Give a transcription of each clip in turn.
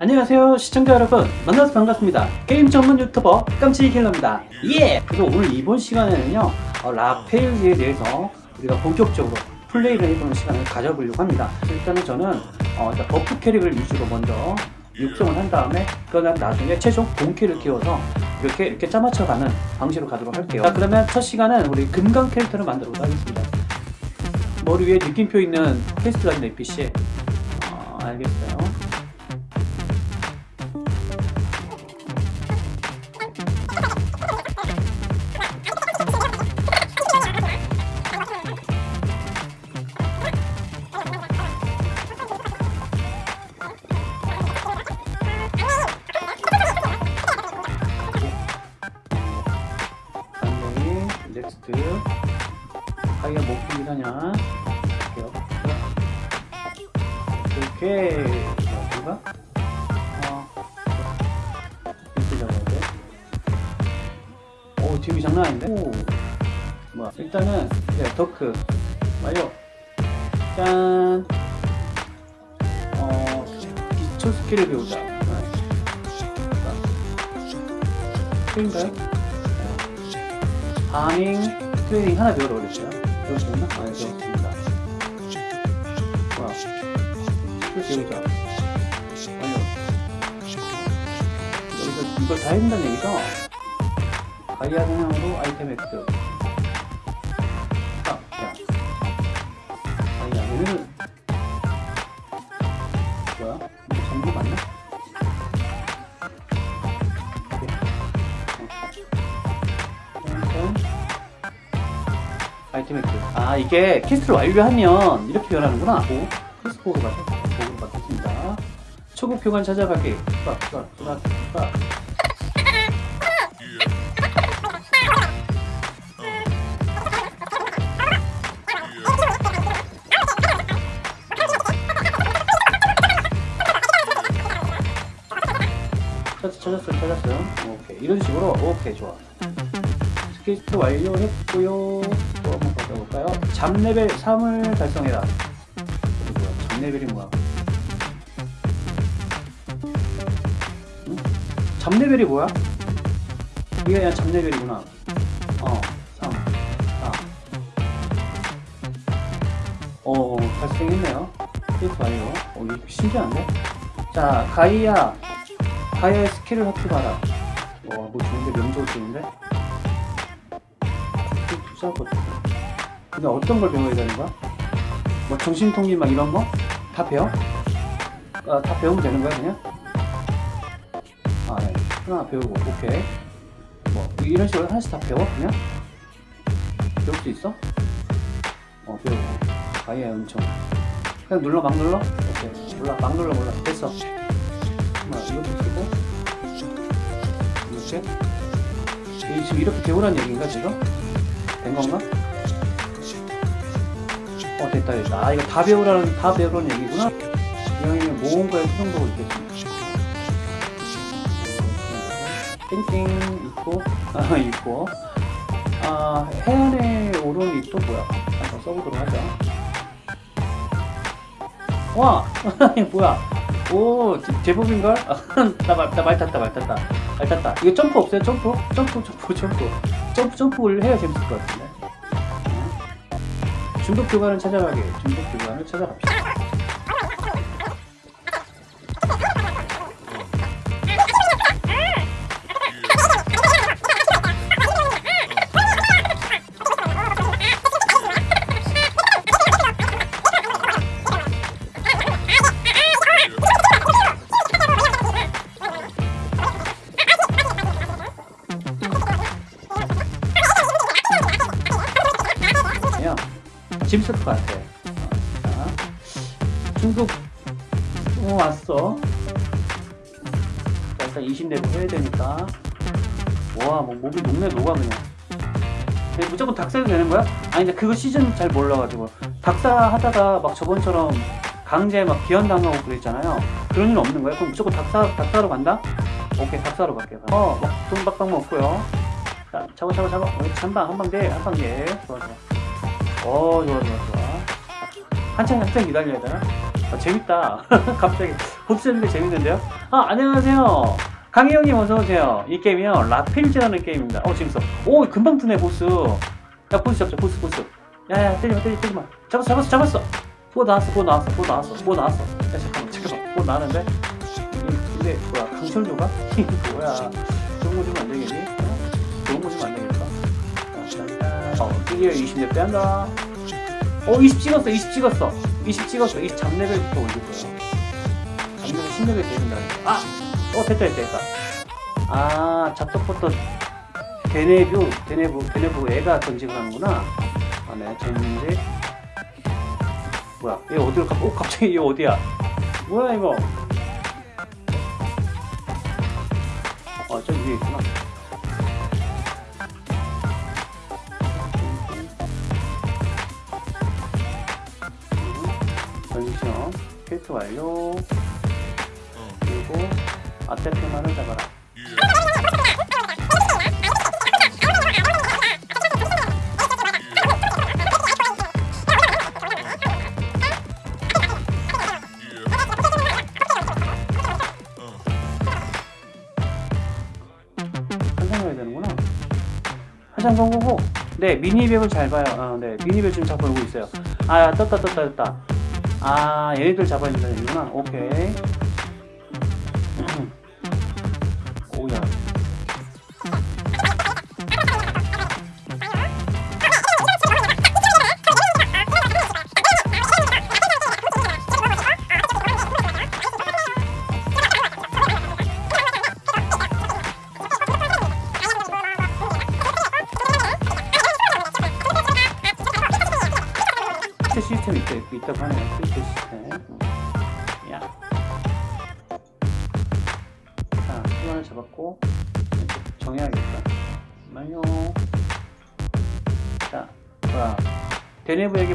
안녕하세요 시청자 여러분. 만나서 반갑습니다. 게임 전문 유튜버 깜찍이킬러입니다. 예! 그래서 오늘 이번 시간에는요 어, 라페일즈에 대해서 우리가 본격적으로 플레이를 해보는 시간을 가져보려고 합니다. 일단은 저는 어, 일단 buff 캐릭을 위주로 먼저 육성을 한 다음에 그다음 나중에 최종 본캐를 키워서 이렇게 이렇게 짜맞춰가는 방식으로 가도록 할게요. 자 그러면 첫 시간은 우리 금강 캐릭터를 만들어 보도록 하겠습니다. 머리 위에 느낌표 있는 퀘스트가 있는 NPC 어, 알겠어요 트레이닝 하나 배우러 그랬어요. 배우셨나? 아, 네, 배웠습니다. 와, 배우자. 완료. 여기서 이걸 다 해준다는 얘기죠? 가이아 성향으로 아이템 획득. 아 이게 quest를 완료하면 이렇게 변하는구나. 오 퀘스트 보고 가서 보고 받겠습니다. 초급 교관 찾아가기 빡 빡 빡 빡. 찾았어요 찾았어요. 오케이. 이런 식으로. 오케이 좋아. 퀘스트 완료했고요 job level 3을 달성해라. 이거 뭐야 잡레벨이 뭐야. 응? 잡레벨이 뭐야? 이게 그냥 잡레벨이구나. 어 3, 4 어, 달성했네요. 퀘스트 완료 어 이거 신기한데? 자 가이아 가이아의 스킬을 합격하라. 와 뭐 좋은데? 명중 좋은데? 투자 버튼 근데 어떤 걸 배워야 되는 거야? 뭐 정신통일 막 이런 거? 다 배워? 아, 다 배우면 되는 거야 그냥? 아 네. 하나 배우고 오케이 뭐 이런 식으로 하나씩 다 배워 그냥? 배울 수 있어? 어 배우고 가이아 엄청 그냥 눌러 막 눌러? 오케이 몰라 막 눌러 몰라 됐어 하나 이것도 쓰고 이렇게 이 지금 이렇게 배우라는 얘기인가 지금? 된 건가? 어 됐다 됐다. 아 이거 다 배우라는 다 배우라는 얘기구나. 이왕이면 모험가의 수정도가 있겠지 띵띵 있고 아 있고 아 해안에 오른 잎도 뭐야? 한번 써보도록 하자. 와! 뭐야? 오 제법인걸? 나말 탔다 말 탔다. 말 탔다. 이거 점프 없어요? 점프 점프 점프. 점프 점프를 해야 재밌을 것 같은데 중독 교관을 찾아가게. 중독 교관을 찾아갑시다 되는 거야? 아니 근데 그거 시즌 잘 몰라가지고 닭사 하다가 막 저번처럼 강제 막 기현당하고 그랬잖아요. 그런 일은 없는 거야? 그럼 무조건 닭사 닭사로 간다? 오케이 닭사로 갈게요. 어, 막돈 빡빡 먹고요. 자, 잡아 잡아. 어, 한방 한방 돼, 한방 돼. 좋아 좋아. 어 좋아 좋아 좋아 한참 한참 기다려야 되나? 아, 재밌다 갑자기 보트 잡는 게 재밌는데요? 아, 안녕하세요. 강희영님 어서오세요. 이 게임이요. 라필즈라는 게임입니다. 어, 재밌어. 오, 금방 뜨네, 보스. 야, 보스 잡자, 보스, 보스. 야, 야, 때리마, 때리, 때리마. 잡았어, 잡았어, 잡았어. 뭐 나왔어, 뭐 나왔어, 뭐 나왔어, 뭐 나왔어. 야, 잠깐만, 잠깐만. 뭐 나왔는데? 이- 근데, 뭐야, 강철조가? 뭐야. 좋은 거 주면 안 되겠니? 어? 좋은 거 주면 안 되겠다. 자, 자, 어, 드디어 20렙 빼한다. 어, 20 찍었어, 20 찍었어. 20 찍었어. 20 잡레벨부터 거야. 잡레벨 10레벨 되는다. 아! 어, 됐다, 됐다, 됐다. 아, 잡덕부터 데네뷰, 데네브, 데네브 애가 던지고 하는구나. 아, 네, 재밌는데. 뭐야, 얘 어디로 가, 어, 갑자기 얘 어디야? 뭐야, 이거? 어, 저기 위에 있구나. 전시션 캐릭터 완료 그리고 아테테만을 잡아라 한장 건거고 네 미니맵을 잘 봐요. 어, 네 미니맵 지금 잘 보고 있어요. 아 떴다 떴다 떴다. 아 얘네들 잡아야 된다는구나. 오케이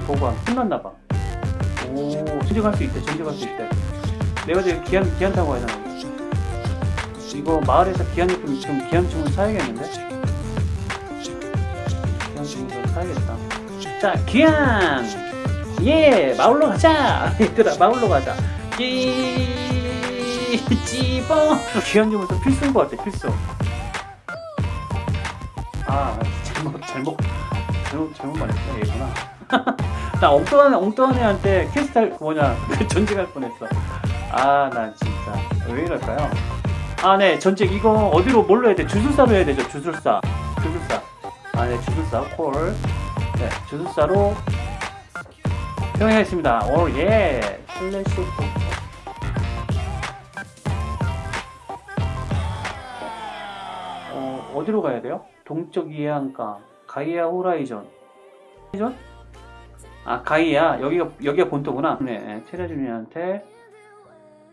보고함 끝났나봐. 오 전직할 수 있대 전직할 수 있대. 내가 지금 기한, 기한 타고 가야 되나 이거 마을에서 기한제품 지금 기한증을 사야겠는데? 기한증을 사야겠다. 자 기한! 예 마을로 가자! 얘들아 마을로 가자. 찌 찌뽕 기한증부터 필수인 것 같아 필수 엉뚱한 엉뚱한 애한테 캐스탈 뭐냐 전직할 뻔했어. 아나 진짜. 왜 이럴까요? 아 네 전직 이거 어디로 뭘로 해야 돼? 주술사로 해야 되죠 주술사. 주술사. 아 네 주술사 콜네 주술사로 평행했습니다. 오예. 슬래시 포 어, 어디로 가야 돼요? 동쪽 이해안가 가이아 호라이전. 호라이전? 아 가이아 여기가 여기가 본토구나. 네 테라주니한테.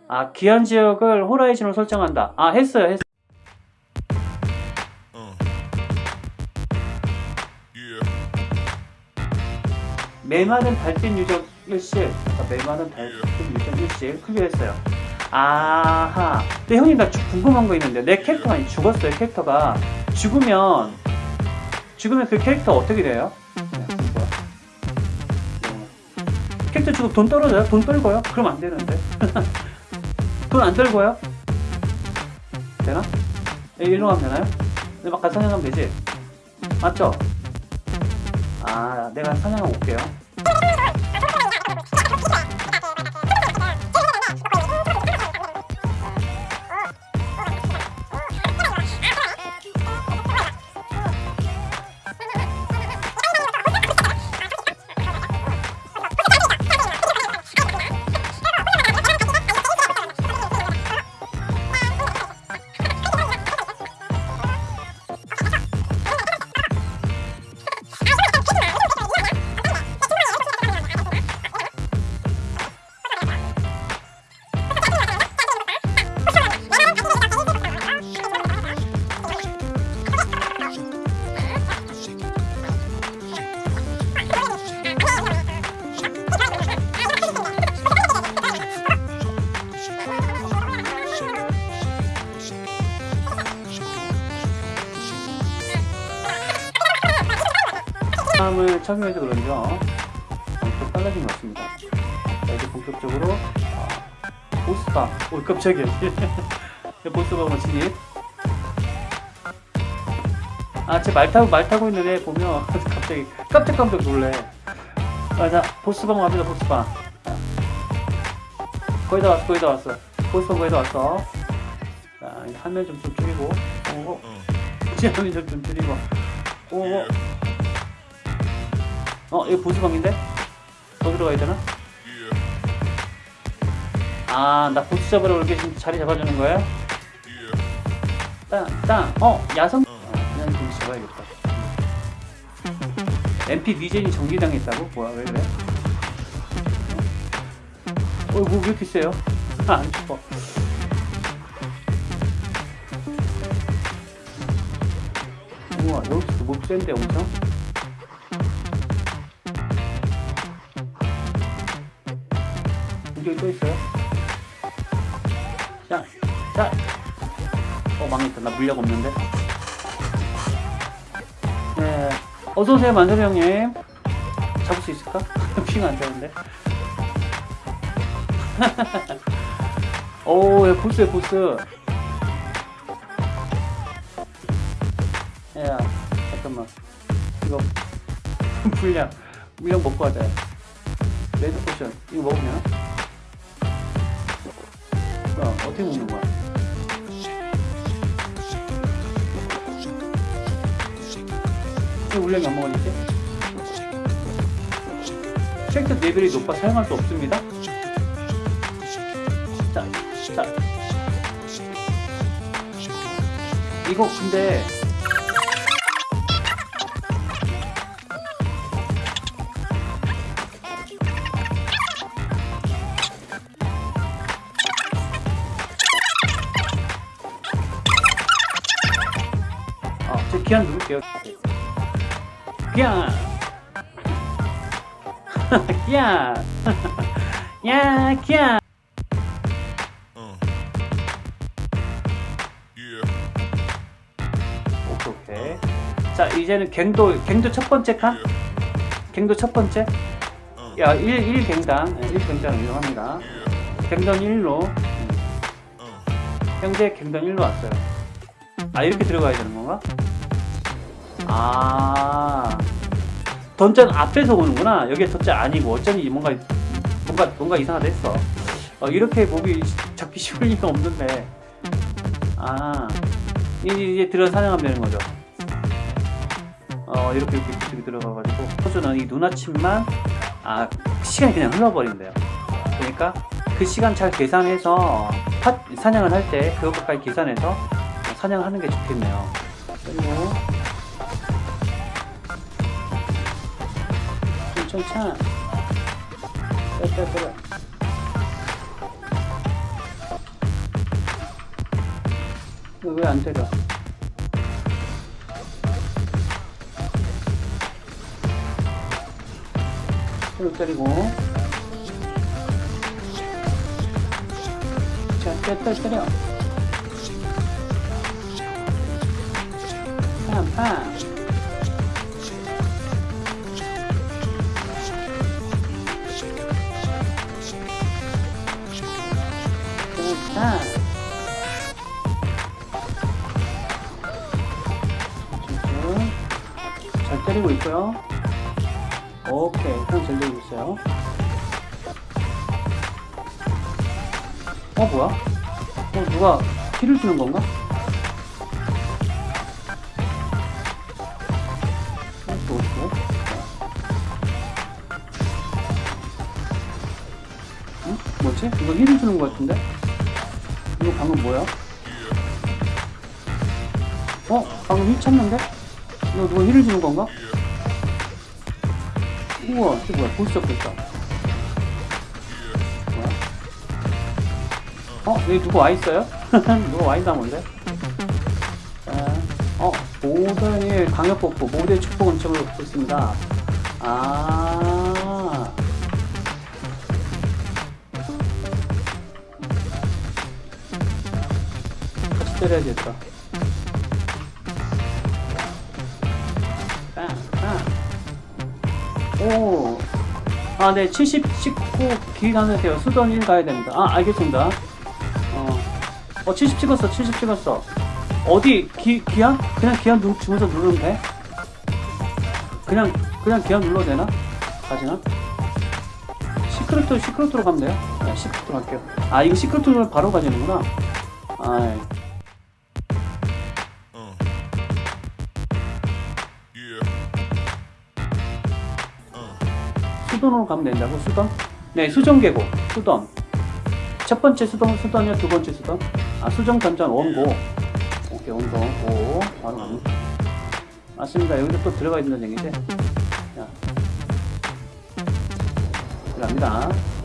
아 기한 지역을 호라이즌으로 설정한다. 아 했어요 했어요. 메마른 달빛 유적 일실. 아, 메마른 달빛 유적 일실. 클리어했어요. 아하. 근데 형님 나 주- 궁금한 거 있는데. 내 캐릭터가 아니 죽었어요 캐릭터가. 죽으면 죽으면 그 캐릭터 어떻게 돼요? 네. 캐릭터 죽으면 돈 떨어져요? 돈 떨고요? 그럼 안 되는데 돈 안 떨고요? 되나? 예, 일로 가면 되나요? 근데 막 가서 사냥하면 되지? 맞죠? 아 내가 사냥하고 올게요 착용해서 그런죠 엄청 빨라진 것 같습니다 자 이제 본격적으로 어, 보스방. 오, 깜짝이야. 보스방 진입. 아, 쟤말 타고, 말 타고 있는 애 보면 갑자기 깜짝깜짝 놀래. 아, 자, 보스방 갑니다, 보스방. 자. 거의 다 왔어, 거의 다 왔어. 보스방 거의 다 왔어. 자, 화면 좀, 좀 줄이고. 오, 이제 화면 좀, 좀 줄이고. 오, 오. 어, 이거 보스방인데? 더 들어가야 되나? 아, 나 보스 잡으러 이렇게 지금 자리 잡아주는 거야? 땅, 땅, 어, 야성? 어, 그냥 좀 잡아야겠다. MP 리젠이 정지당했다고? 뭐야, 왜 그래? 어, 뭐, 왜 이렇게 세요? 아, 안 죽어. 우와, 여기서 몹 센데, 엄청? 어, 망했다. 나 물약 없는데? 네. 어서오세요, 만섭이 형님. 잡을 수 있을까? 핑안 되는데. 오, 야, 보스야, 보스. 야, 잠깐만. 이거, 물약. 물약 먹고 하자. red potion. 이거 먹으면? 뭐야, 어떻게 먹는 거야? 왜 물약이 안 먹었지? 쉐이크 레벨이 높아 사용할 수 없습니다. 자, 자. 이거 근데 아, 제 기한 누를게요. 기한. 기한. 야, 기한. 오케이, 오케이. 자, 이제는 갱도, 갱도 첫 번째 칸? 갱도 첫 번째? 야, 1, 1 갱당. 1 갱당 이용합니다. 갱던 1로. 현재 갱던 1로 왔어요. 아, 이렇게 들어가야 되는 건가? 아. 던전 앞에서 오는구나. 여기 던전 아니고 어쩐지 뭔가 뭔가 뭔가 이상하다 했어. 어, 이렇게 목이 잡기 쉬울 리가 없는데. 아. 이제, 이제 들어 사냥하면 되는 거죠. 어, 이렇게 이렇게 이렇게 들어가가지고 호주는 이 눈아침만 아 시간이 그냥 흘러버린대요. 그러니까 그 시간 잘 계산해서 파- 사냥을 할 때 그것까지 계산해서 사냥을 하는 게 좋겠네요. 그리고 천천 빼빼빼 이거 왜안 때려? 이거 때리고. 자 때려 때려. 팡 팡 잘 때리고 있고요. 오케이, 그냥 잘 때리고 있어요. 어, 뭐야? 어, 누가 heal을 주는 건가? 어, 또, 또. 응? 뭐지? 이거 heal을 주는 것 같은데? 이거 방금 뭐야? 어? 방금 heal 찼는데? 이거 누가 heal을 주는 건가? 우와, 이게 뭐야? 보스. 뭐야? 어? 여기 누구 와 있어요? 누가 와 있나 본데? 자, 어? 모든의 강력 복구, 모두의 축복 은총을 받고 있습니다. 아. 같이 때려야겠다. 오. 아, 네, 70 찍고 길 가면 돼요. 수던 1 가야 됩니다. 아, 알겠습니다. 어, 어, 70 찍었어, 70 찍었어. 어디, 기, 기한? 그냥 기한 누, 주문서 누르면 돼? 그냥, 그냥 기한 눌러도 되나? 가지나? 시크릿도, 시크릿으로 가면 돼요? 네, 시크릿으로 갈게요. 아, 이거 시크릿으로 바로 가지는구나. 아, 가면 된다고, 수돈? 네, 수정계고, 수돈. 첫 번째 수동, 수돈이요, 두 번째 수돈? 아, 수정 전전 원고. 오케이, 원고, 고. 바로 갑니다. 맞습니다. 여기서 또 들어가 있는 얘기지? 자. 들어갑니다.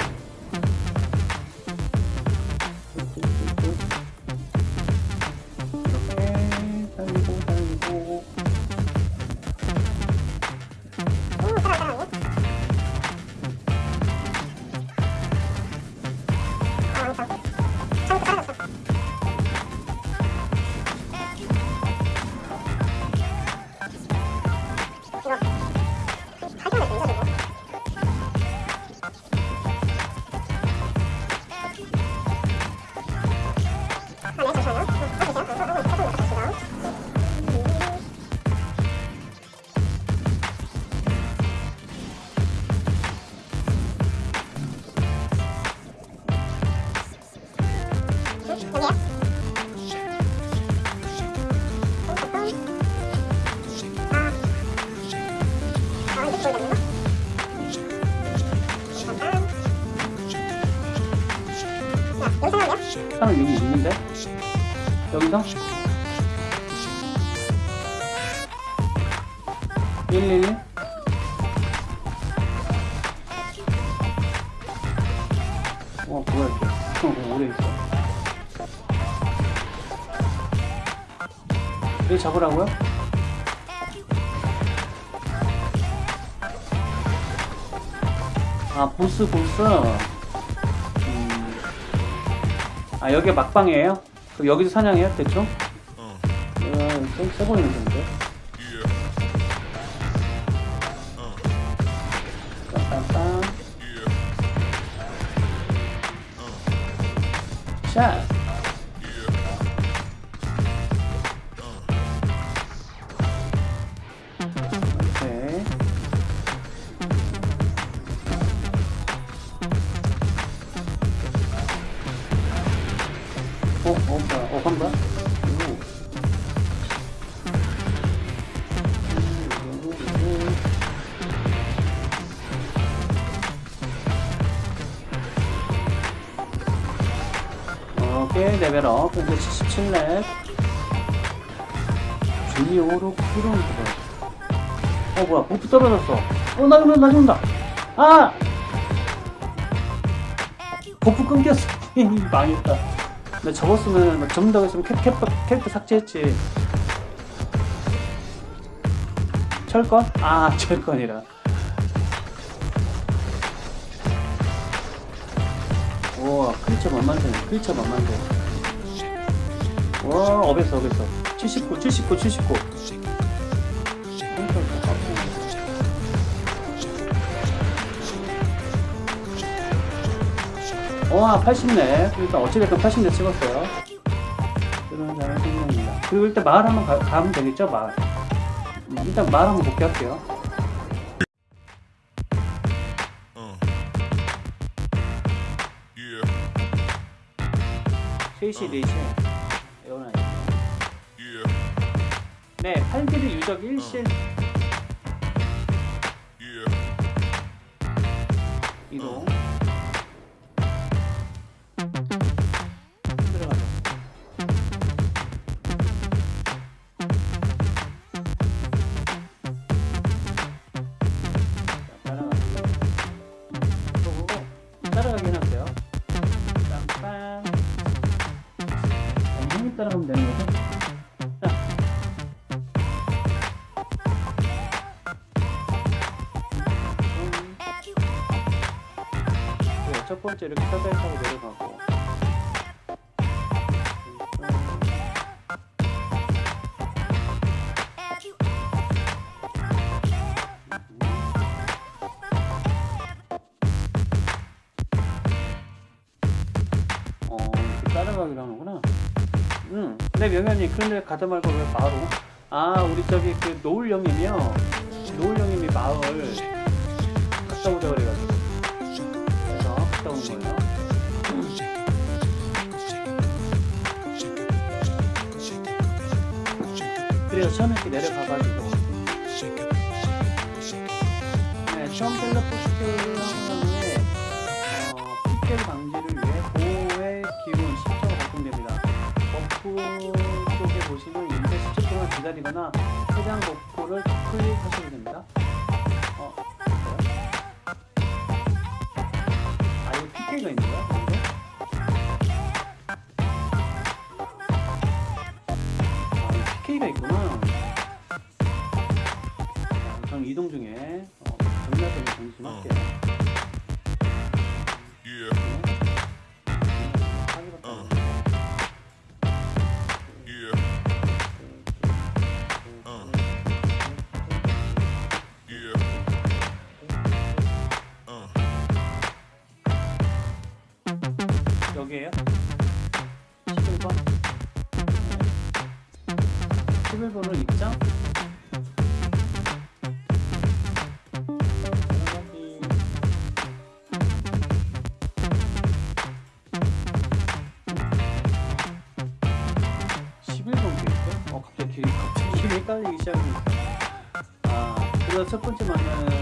사람 여기 있는데? 여기서? 111? 어, 뭐야, 이게. 어, 오래 있어. 여기 잡으라고요? 아, 보스, 보스. 음. 아, 여기가 막방이에요? 그럼 여기서 사냥해요, 대충? 어, 보이는 건데. Yeah. 레벨업. 현재 77렙. 주니오로 푸른 그거. 어 뭐야 buff 떨어졌어 어나 죽는다 나 죽는다 아 buff 끊겼어 망했다 나 접었으면 나 접는다고 했으면 캐, 캐, 캐릭터 삭제했지 철권? 아 철권이라 우와 크리처 만만드네 크리처 만만드 와 어땠어 어땠어? 79 79 79 와 80네. 일단 어찌됐든 80네 찍었어요. 그런 잘 생각입니다. 그리고 일단 마을 한번 가, 가면 되겠죠 마을? 음, 일단 마을 한번 복귀할게요. Uh. Yeah. 3시 4시. 이 유 팔자 이렇게 살살 타고 내려가고. 어, 따라가기로 하는구나. 응. 근데 명현이 그런데 가다 말고 왜 바로 아 우리 저기 그 노을영이며 노을영님이 마을. 갔다 오자 그래가지고. 그래서 처음에 이렇게 내려가가지고 네, 션벨러 포스테이를 한 경우에 어, 핏결 방지를 위해 보호의 기운 10초가 발동됩니다. 버프 쪽에 보시면 인쇄 10초 동안 기다리거나 해당 버프를 클릭하시면 첫 번째 만나는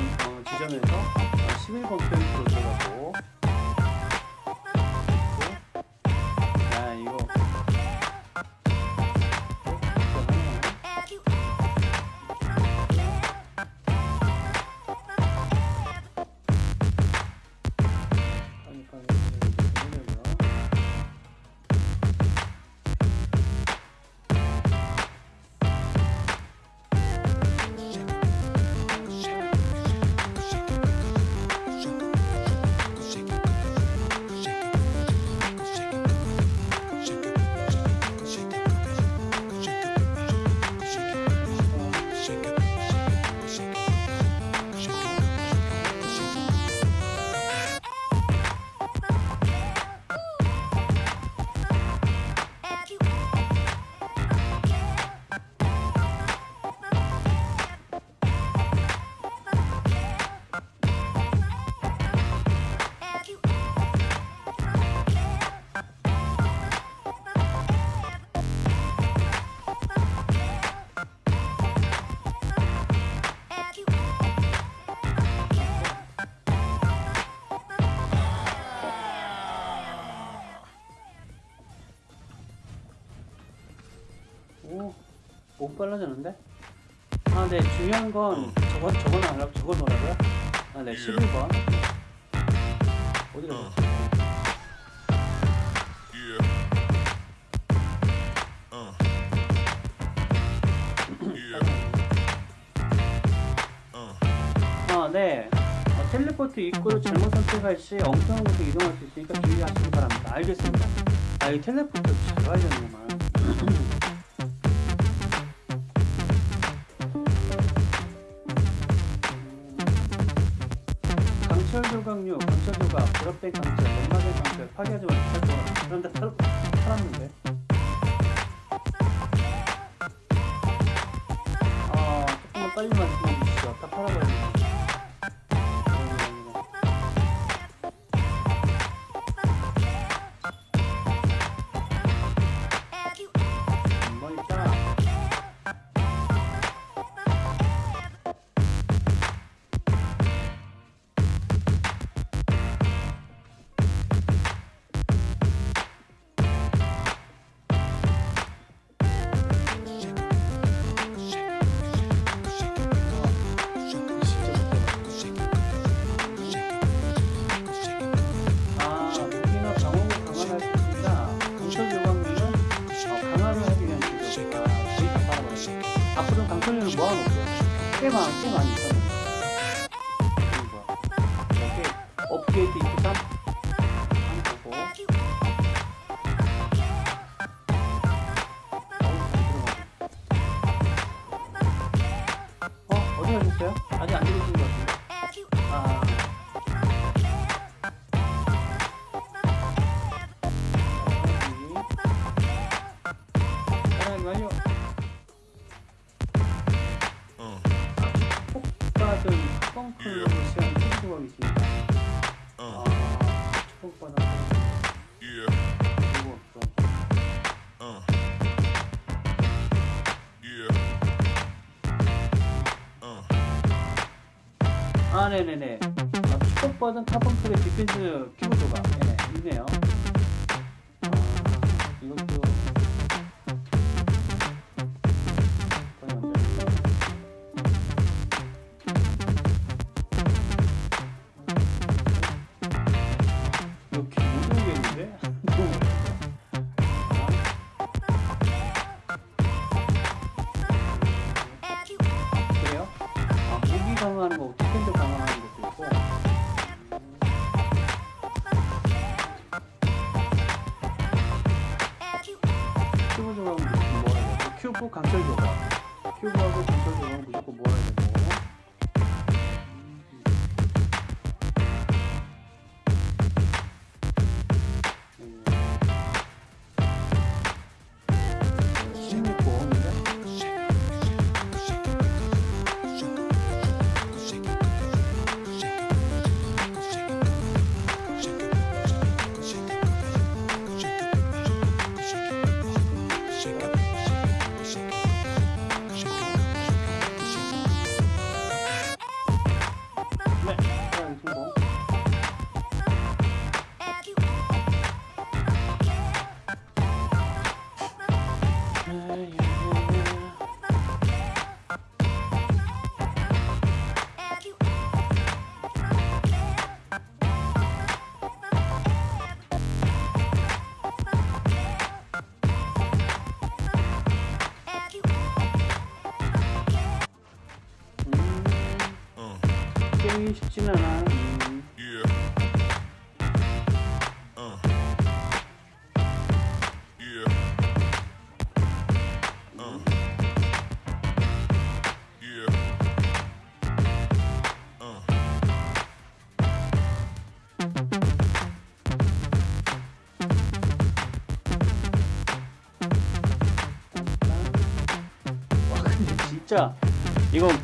빨라졌는데? 아, 네, 중요한 건 어. 저거, 저거 넣으라고, 저거 넣으라고요? 아, 네, 예. 11번. 어디 어. 갔지? 어. 아, 네. 어, 텔레포트 입구를 잘못 선택할 시 엉뚱한 곳에 이동할 수 있으니까 주의하시기 바랍니다. 알겠습니다. 아, 이 텔레포트 잘 알려주네. 없어. uh. Yeah. Uh. 아, 네네네. 아, 축복받은 카본 클럽 디펜스 키보드 조각. 네, 있네요. 아, 이것도.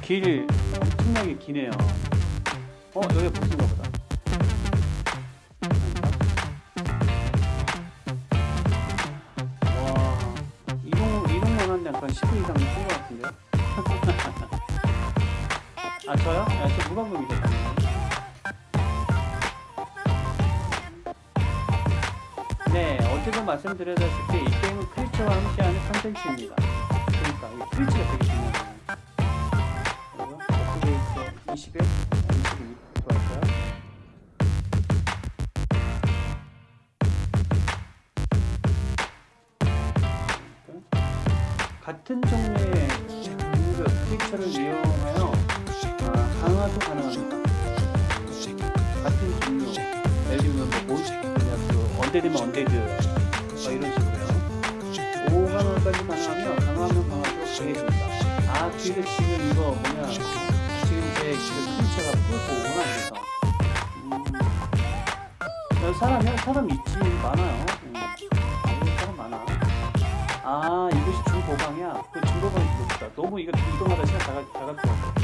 길 엄청나게 기네요. 어, 여기 보스인가 보다. 와, 이동, 이동만 하는데 약간 10분 이상 쓴것 같은데? 아, 저요? 아, 저 무방법이죠, 당연히. 네, 어제도 말씀드렸다시피 이 게임은 크리처와 함께하는 컨텐츠입니다. 그러니까 이 creature가 되게 업그레이드 21, 22 좋았어요. 같은 종류의 그 creature를 이용하여 아, 강화도 가능합니다. 같은 종류, 예를 들면 뭐 몬, 그냥 그 undead면 undead, 뭐 이런 식으로요. 5강화까지 가능하며 강화하면 강화도 강해집니다. 아, 그게 음. 사람, 사람 있지, 많아요. 음. 사람 많아. 아, 이것이 중고방이야. 그 중고방이 좋다. 너무 이거 이동하다 시간 다, 가- 다갈 것 같아.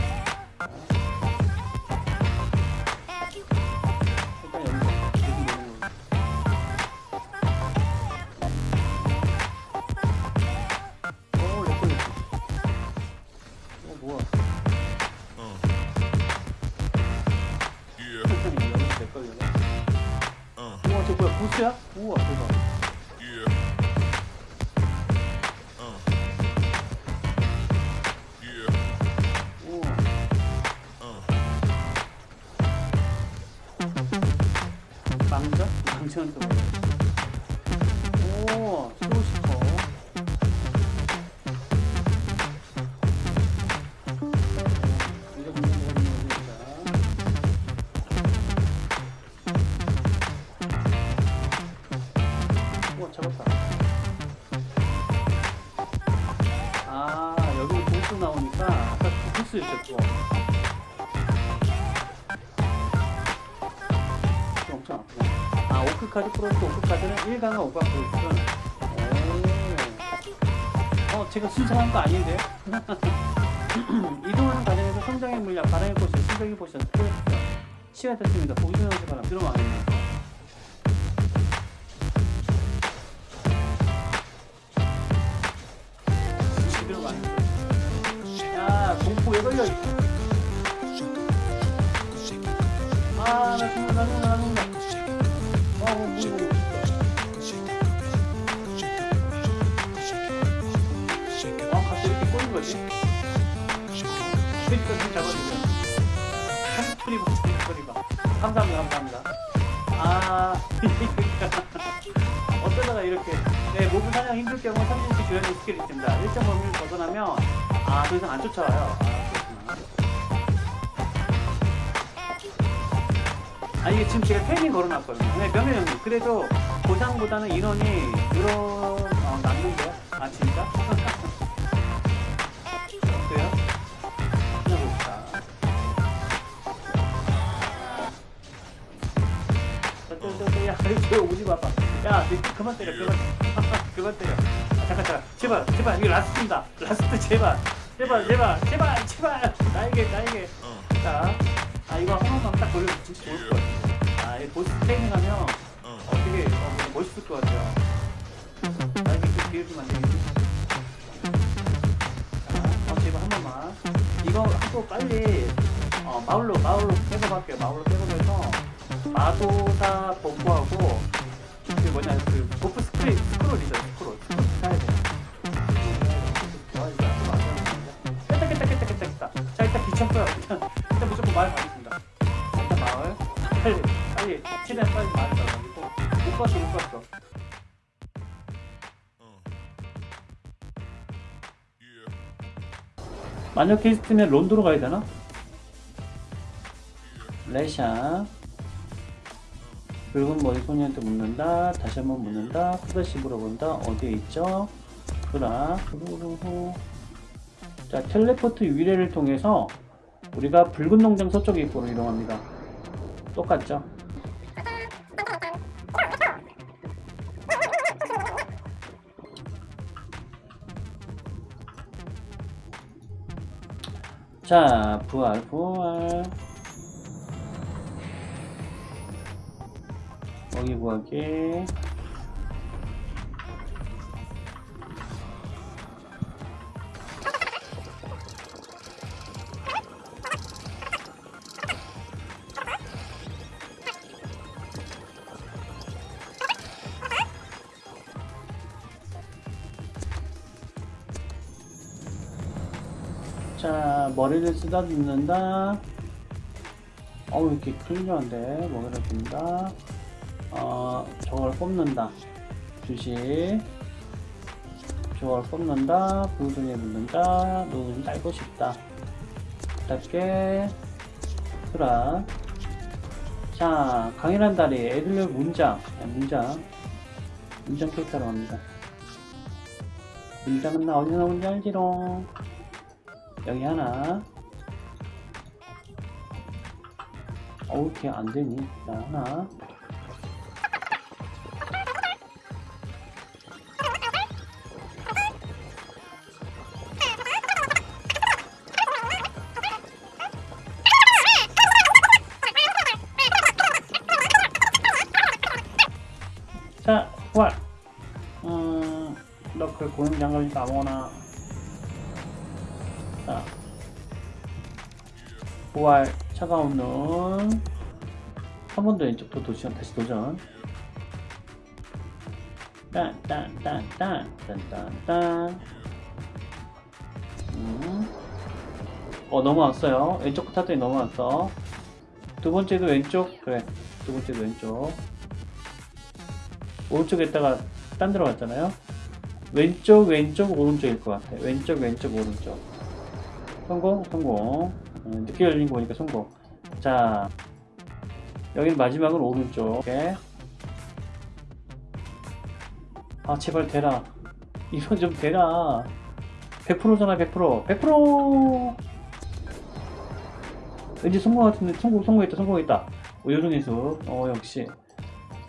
카드는 1강과 5강 프로젝트. 오. 어, 제가 순서한 거 아닌데요? 이동하는 과정에서 성장의 물량, 바람의 신경의 포션, 스트레스, 시간 됐습니다. 어쩌다가 이렇게. 네, mob 사냥 힘들 경우 30씩 주연의 스킬이 있습니다. 범위를 벗어나면, 아, 더 이상 안 쫓아와요. 아. 아, 이게 지금 제가 taming 걸어놨거든요. 네, 명예 형님. 그래도 보상보다는 인원이 늘어, 어, 남는데요? 아, 진짜? 야, 저 오지 마 봐. 야, 너 그만 때려, 그만, 그만 때려. 아, 잠깐, 잠깐, 제발, 제발, 이거 last입니다. last 제발, 제발, 제발, 제발, 제발, 나에게, 나에게. Uh, 자, 아 이거 한 번만 딱 돌려도 진짜 좋을 것 같아요. 아, 이 보스 taming 하면 어, uh, 되게 어, 멋있을 것 같아요. 나에게 좀 기회 좀안 되겠지? 자, 어, 제발 한 번만. 이거 하고 빨리 어, 마을로 마을로 백업할게요. 마을로 백업해서 마도사 buff하고 그 뭐냐 그 buff 스크린 스크롤이죠 스크롤 스크롤 사야 돼. 깼다 깼다 깼다 깼다 깼다. 자 일단 귀찮고요. 일단 일단 무조건 마을 가겠습니다. 일단 마을 빨리 빨리 최대한 빨리 마을 가가지고 못 갔어 못. Yeah. 만약 케이스트면 론도로 가야 되나? 레샤 붉은 머리 소녀한테 묻는다 다시 한번 묻는다 프다시 물어본다 어디에 있죠? 그라 후루루루 자 텔레포트 위례를 통해서 우리가 붉은 농장 서쪽 입구로 이동합니다 똑같죠? 자 부활 부활 먹이 구하기. 자 머리를 쓰다듬는다. 어우 이렇게 클리어한데. 머리를 든다 어 저걸 뽑는다. 주식. 저걸 뽑는다. 부두에 묻는다. 눈 딸고 싶다. 짧게. 수라. 자 강인한 다리 애들력 문장. 네, 문장. 문장 캐릭터로 갑니다. 문장은 나 어디 나오는지 알지롱? 여기 하나. 어우 이렇게 안되니? 자 하나 아무거나. 자. 부활 차가운 눈. 한 번 더 왼쪽 또 도전 다시 도전. 딴딴딴딴딴딴딴. 음. 어 넘어왔어요. 왼쪽 타더니 넘어왔어. 두 번째도 왼쪽? 그래. 두 번째도 왼쪽. 오른쪽에다가 딴 데로 갔잖아요 왼쪽 왼쪽 오른쪽일 것 같아. 왼쪽 왼쪽 오른쪽. 성공 성공. 음, 늦게 열린 거 보니까 성공. 자 여기는 마지막은 오른쪽. 이렇게. 아 제발 되라. 이건 좀 되라. 100%잖아 100% 100% 왠지 성공 같은데 성공 성공했다 성공했다. 오, 요정의수 어 역시.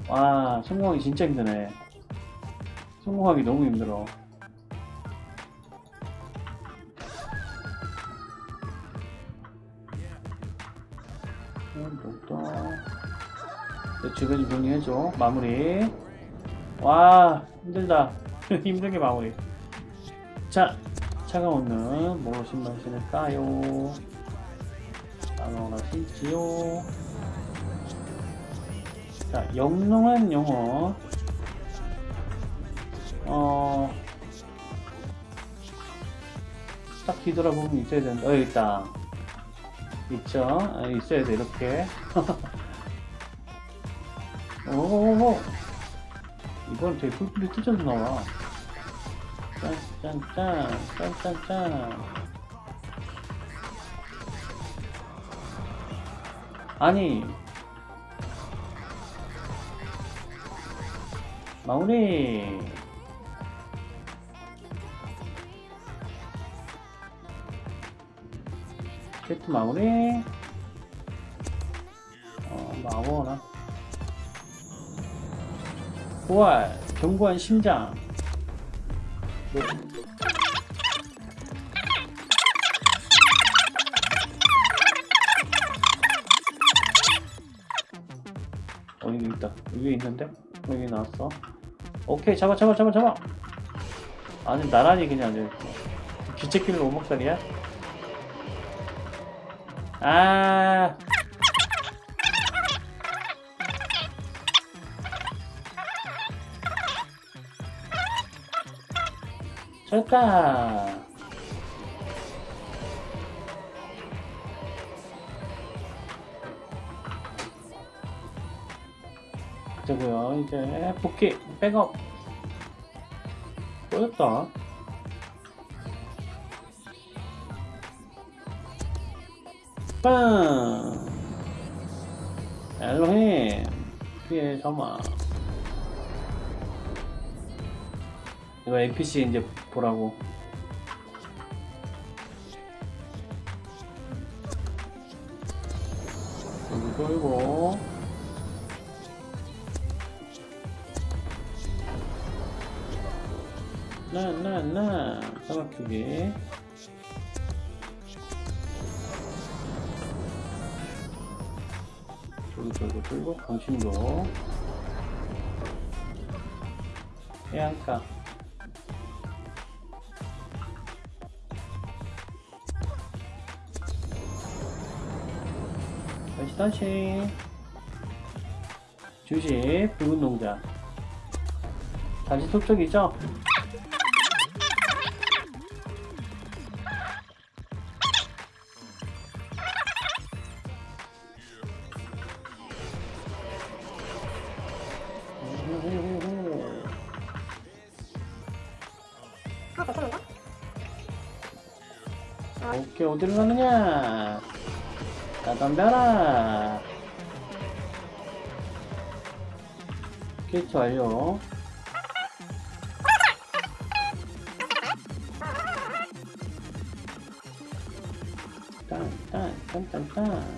와 성공하기 진짜 힘드네 성공하기 너무 힘들어. 음, 내 주변이 정리해줘 마무리. 와 힘들다. 힘들게 마무리. 자 차가오는 뭐 신발 신을까요? 나눠라 신지요. 자 영롱한 영어 어, 딱 뒤돌아보면 있어야 된다. 어, 여기 있다. 있죠? 아, 있어야 돼, 이렇게. 오, 이건 되게 뿔뿔이 찢어서 나와. 짠, 짠, 짠, 짠, 짠, 짠. 아니. 마무리. 세트 마무리. 어, 뭐 아무거나. 부활, 견고한 심장. 네. 어, 여기 있다. 위에 있는데? 여기 나왔어. 오케이, 잡아, 잡아, 잡아, 잡아! 아니, 나란히 그냥, 이렇게. 귀책길로 오목살이야? 아. 좋다. 그고요 이제 복귀 백업 꼬였다 빵 엘로힘 피해 점화. 이거 NPC 이제 보라고 강신도 해안가. 다시 다시. 주식 붉은 농자 다시 속적이죠? 어디로 가느냐? 나 덤벼라. 캐치 완료. 딴딴딴딴딴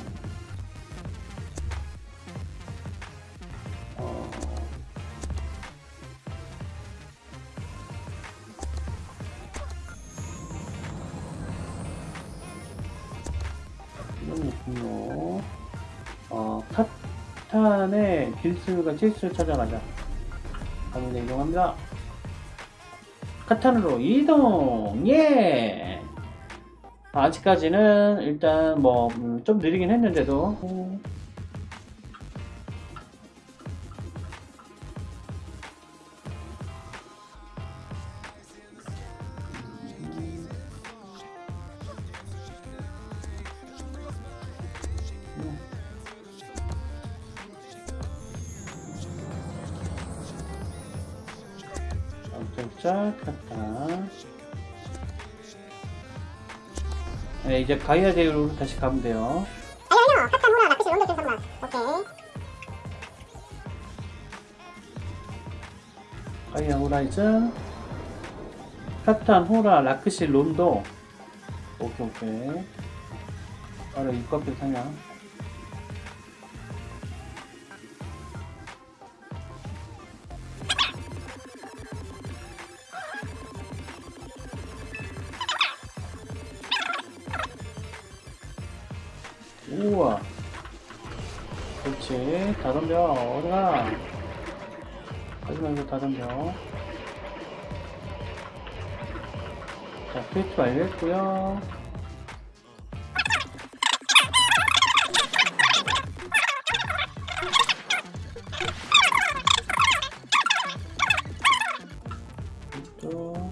길수가 실수를 찾아가자. 가문에 이동합니다. 카탄으로 이동! 예! 아직까지는 일단 뭐 좀 느리긴 했는데도 가이아 대우로 다시 가면 돼요. 아니요, 아니요. 호라 라피시 런더 잠깐만. 오케이. 가이아 호라이즌, 카탄, 호라, 라크시, 론도. 오케이, 오케이. 바로 입각표 사냥. 퀘스트 완료했고요. 또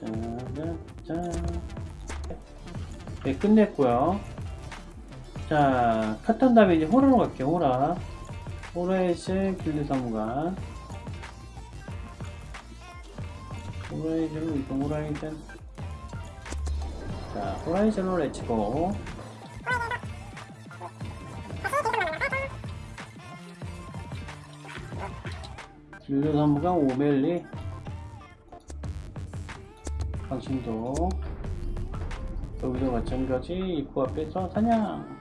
짜자잔 네 끝냈고요. 자 컷한 다음에 이제 호라로 갈게요 호라 호라이즌 길드 사무관 호라이즌으로 이동 호라이즌 자 호라이즌으로 let's go. 길드 사무관 오멜리. 당신도. 여기도 마찬가지 입구 앞에서 사냥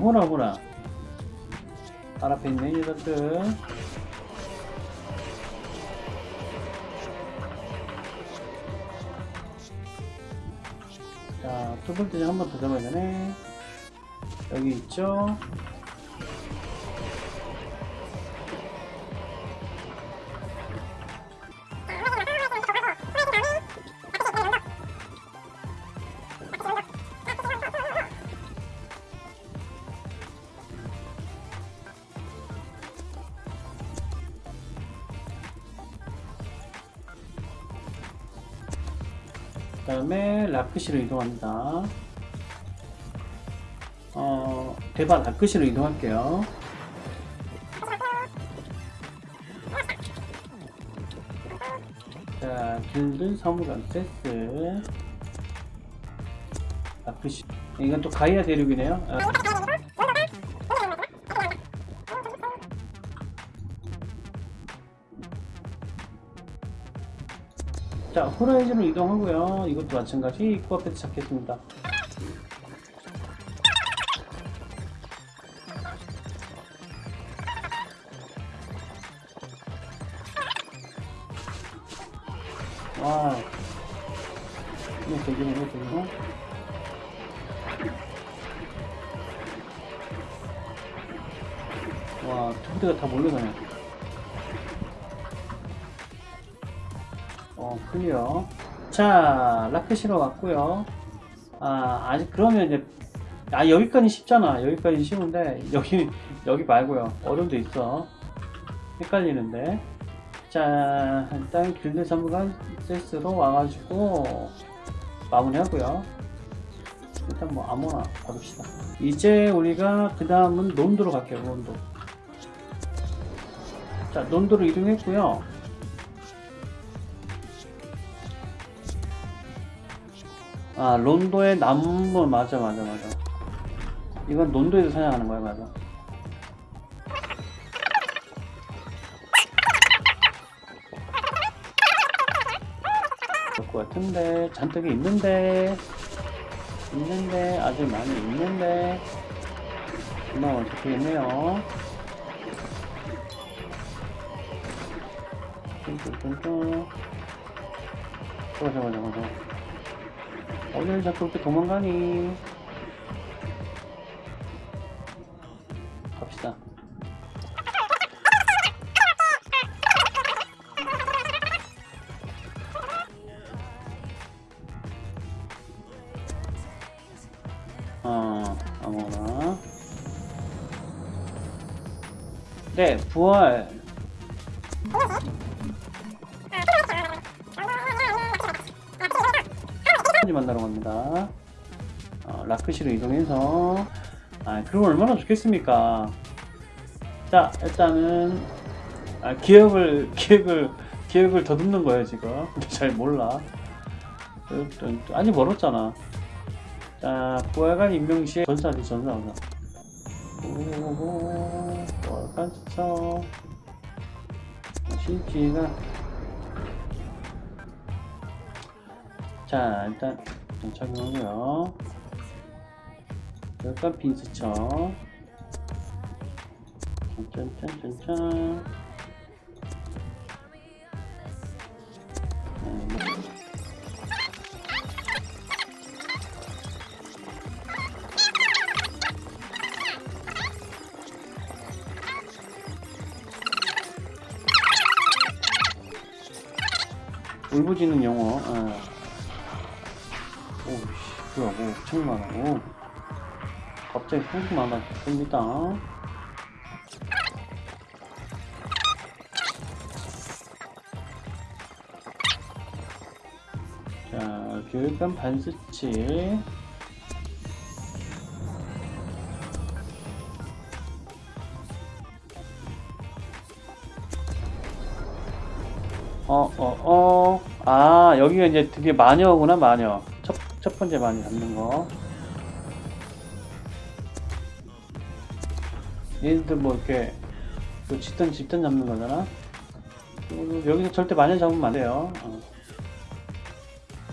호라 호라 발 앞에 있는 녀석들 자, 두 번째 한 번 더 잡아야 되네. 여기 있죠? 그 다음에 라크시로 이동합니다. 어, 대박 라크시로 이동할게요. 자, 길드 사무관 세스. 라크시. 이건 또 가이아 대륙이네요. 아, 자, 호라이즌으로 이동하고요. 이것도 마찬가지 입구 앞에서 찾겠습니다. 크시로 왔고요. 아, 아직 그러면 이제 아 여기까지 쉽잖아. 여기까지 쉬운데 여기 여기 말고요. 어려운 데 있어. 헷갈리는데. 자, 일단 길드 사무관 세스로 와가지고 마무리 하고요. 일단 뭐 아무나 가봅시다. 이제 우리가 그 다음은 논도로 갈게요. 논도. 자, 논도로 이동했고요. 아, 론도의 남부 맞아, 맞아, 맞아. 이건 론도에서 사냥하는 거야, 맞아. 그럴 것 같은데 잔뜩 있는데 있는데 아주 많이 있는데 금방 어떻게겠네요 뚱뚱뚱뚱 잠깐 잠깐 잠깐 어딜 자꾸 이렇게 도망가니. 갑시다. 어 아무거나. 네 부활 어, 라크시로 이동해서 아 그럼 얼마나 좋겠습니까? 자 일단은 아, 기억을 기억을 기억을 더듬는 거예요 지금 잘 몰라. 아직 멀었잖아. 자 부활관 임명시에 전사지 전사 전사. 오호호 부활관 추천. 실지가 자 일단 착용하고요 약간 빈스쳐 짠짠짠짠. 네, 뭐. 울부짖는 영어. 아. 오, 씨, 뭐야, 뭐, 엄청 많아. 오. 갑자기 풍수 많아졌습니다. 자, 교육감 반수치. 어, 어, 어. 아, 여기가 이제 드디어 마녀구나, 마녀. 첫, 첫 번째 마녀 잡는 거. 얘네들 뭐 이렇게 그 집단 집단 잡는 거잖아. 어, 여기서 절대 마녀 잡으면 안 돼요. 어.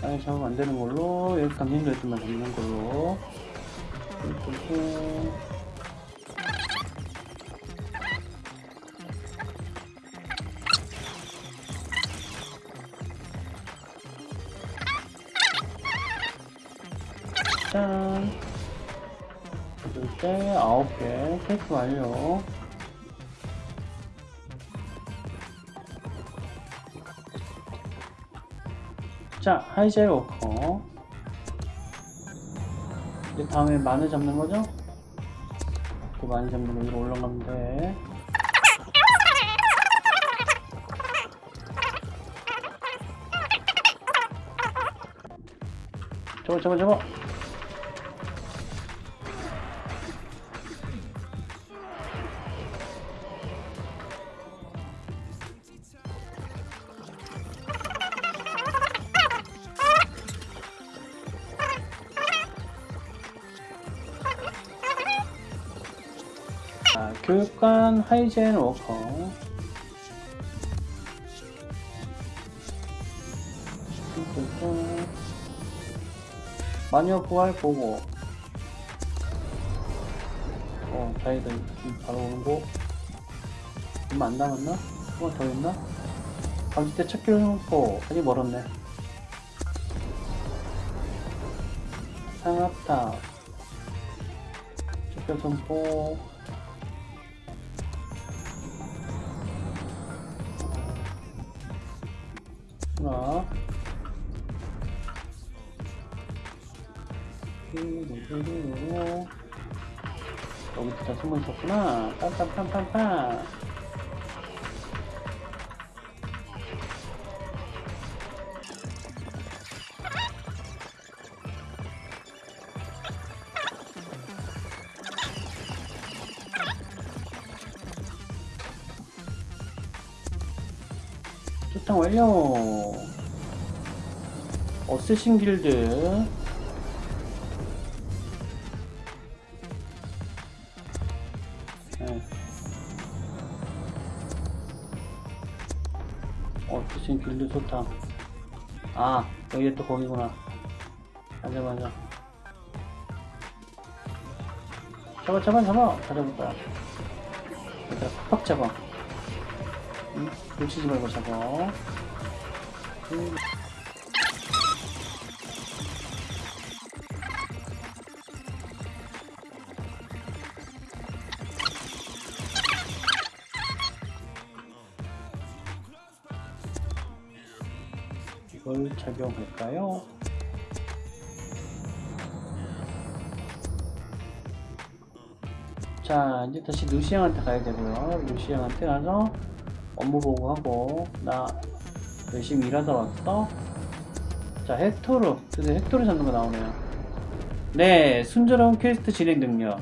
마녀 잡으면 안 되는 걸로 여기 강진도 애들만 잡는 걸로. 그리고 개 테스트 완료. 자, 하이젤 워커. 이제 다음에 마늘 잡는 거죠? 그 많이 잡는 거 위로 올라가면 돼. 저거, 저거, 저거. 하이젠 워커. 마녀 부활 보고. 어, 자기들 바로 오는 거. 얼마 안 남았나? 조금 더 있나? 감지 때 첫길 놓고 아직 멀었네. 상합탑. 첫길 선포. 뚜루루루루. 여기 다 숨어 있었구나. 빰빰빰빰빰. 초청 완료. 어쌔신 길드 여기 또 거기구나. 맞아 맞아 잡아 잡아 잡아. 거야 얘들아 팍팍 잡아. 응? 놓치지 말고 잡아. 음. 착용할까요? 자 이제 다시 루시앙한테 가야 되고요. 루시앙한테 가서 업무 보고하고 나 열심히 일하다 왔어? 자 헥토르. 드디어 헥토르 잡는 거 나오네요. 네 순조로운 퀘스트 진행 능력.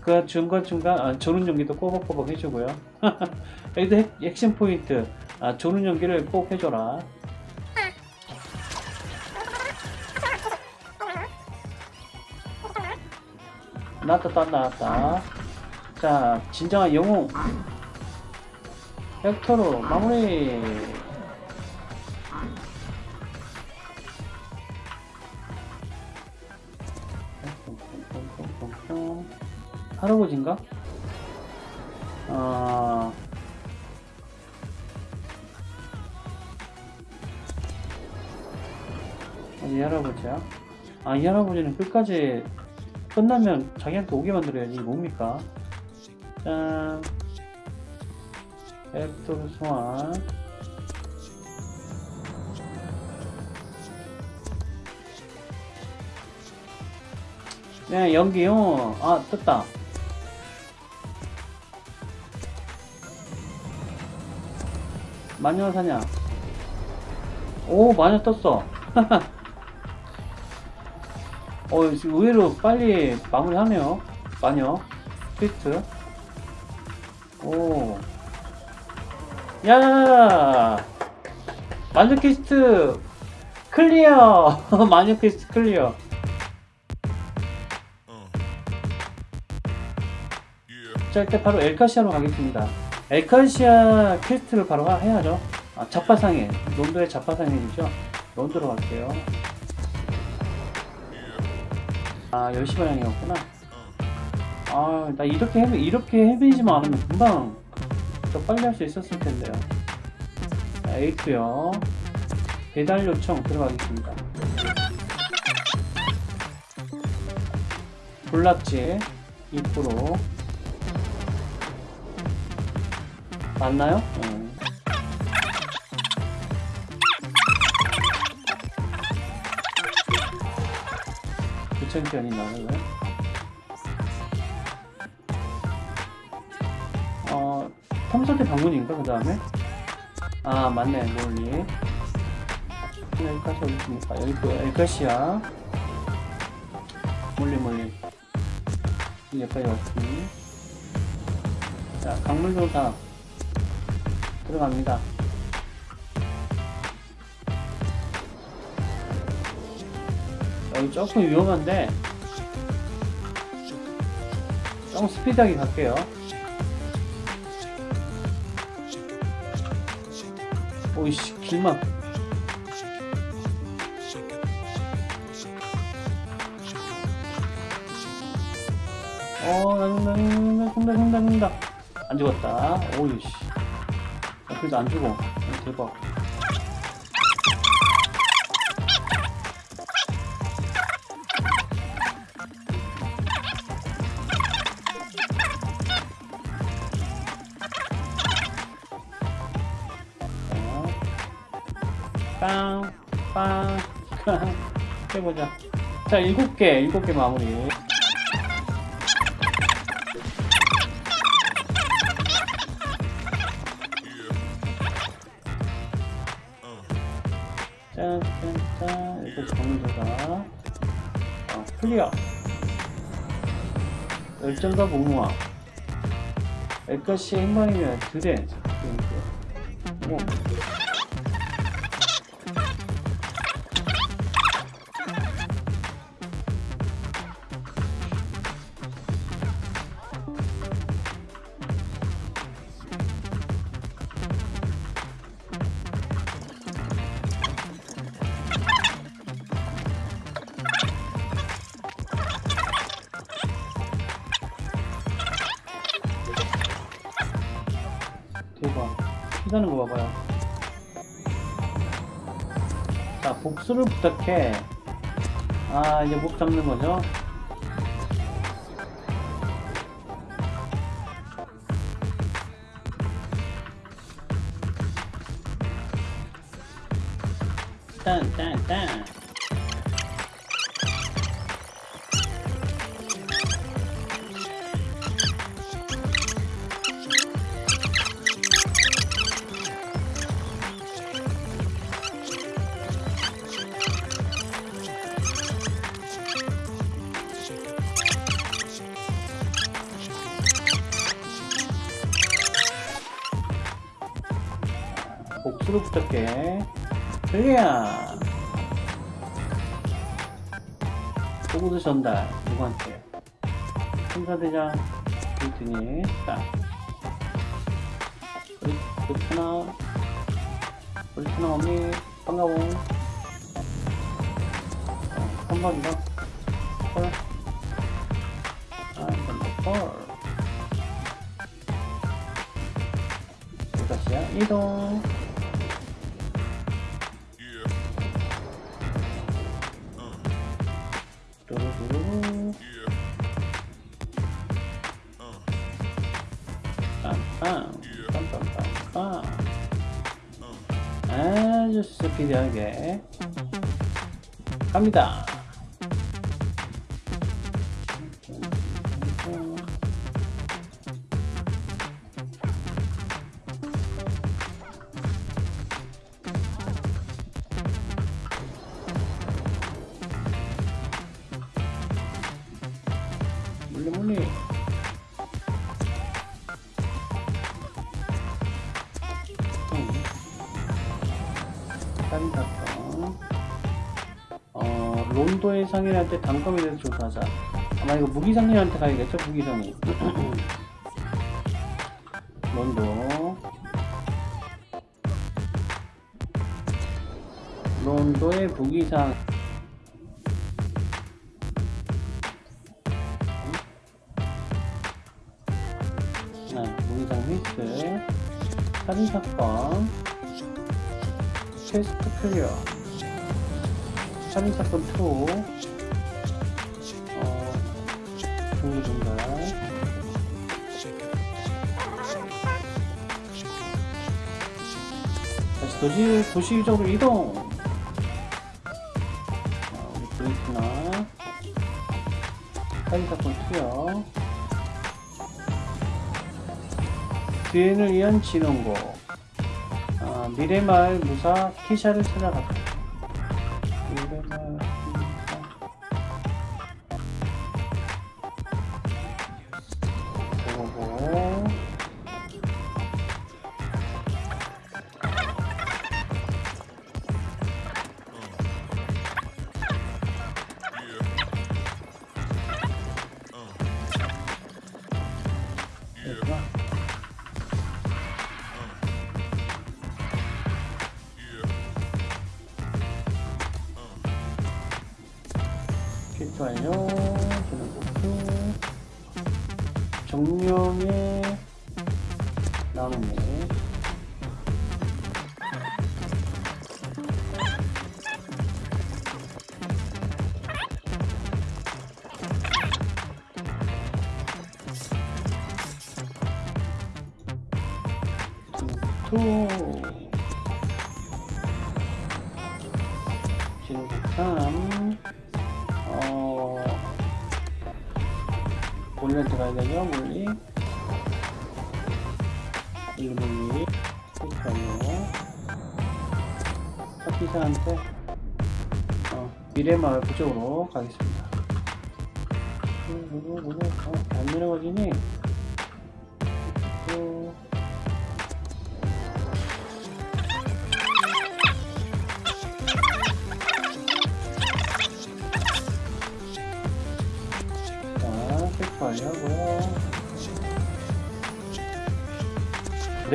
그 중간중간 아, 조는 연기도 꼬박꼬박 해주고요. 여기도 핵, 핵심 포인트. 아, 조는 연기를 꼭 해줘라 나왔다 나왔다 자 진정한 영웅 벡터로 마무리 할아버지인가? 어, 이 할아버지야? 아, 이 할아버지는 끝까지 끝나면 자기한테 오게 만들어야지. 뭡니까? 짠. 앱토르 소환. 네, 연기요. 아, 떴다. 마녀 사냐? 오, 마녀 떴어. 어, 지금 의외로 빨리 마무리하네요. 마녀. 퀘스트. 오. 야! 마녀 퀘스트 클리어! 마녀 퀘스트 클리어. 자, 일단 바로 엘카시아로 가겠습니다. 엘카시아 퀘스트를 바로 하- 해야죠. 아, 자파상해. 론도의 자파상해이죠. 론도로 갈게요. 아 10시 방향이었구나. 아 나 이렇게 헤매, 이렇게 헤매지만 않으면 금방 더 빨리 할 수 있었을 텐데요. 자, 에이트요. 배달 요청 들어가겠습니다. 볼락지 2% 맞나요? 네. 2000견이 나는 거야? 어, 탐사대 방문인가, 그 다음에? 아, 맞네, 몰리. 네, 여기까지 어디 있습니까? 여기 그 엘가시아. 몰리, 몰리. 여기까지 왔지. 자, 강물도다. 들어갑니다. 여기 조금 위험한데 조금 스피드하게 갈게요. 오이씨 길막 어 나는다 죽는다 죽는다 죽는다 안 죽었다 오이씨 어, 그래도 안 죽어 어, 대박 해보자. 자, 일곱 개, 일곱 개 마무리. 짠, 짠, 짠. 이렇게 정리해가 어, 클리어. 열정과 무모함. 엘카시의 행방이면 드레. 자, 복수를 부탁해. 아, 이제 목 잡는 거죠? 갑니다. 물리 물리. 딴 사건. 어, 론도의 상인한테 단검에 대해서 조사하자. 아마 이거 무기상인한테 가야겠죠? 무기상인. 론도. 론도의 무기상. 아, 무기상 휘스. 살인사건. 퀘스트 클리어. 살인사건 2. 어, 중리중간. 다시 도시, 도시적으로 이동. 자, 우리 브레이크나. 살인사건 2요. 뒤엔을 위한 진원고. 아, 미래마을 무사 키샤를 찾아갔다.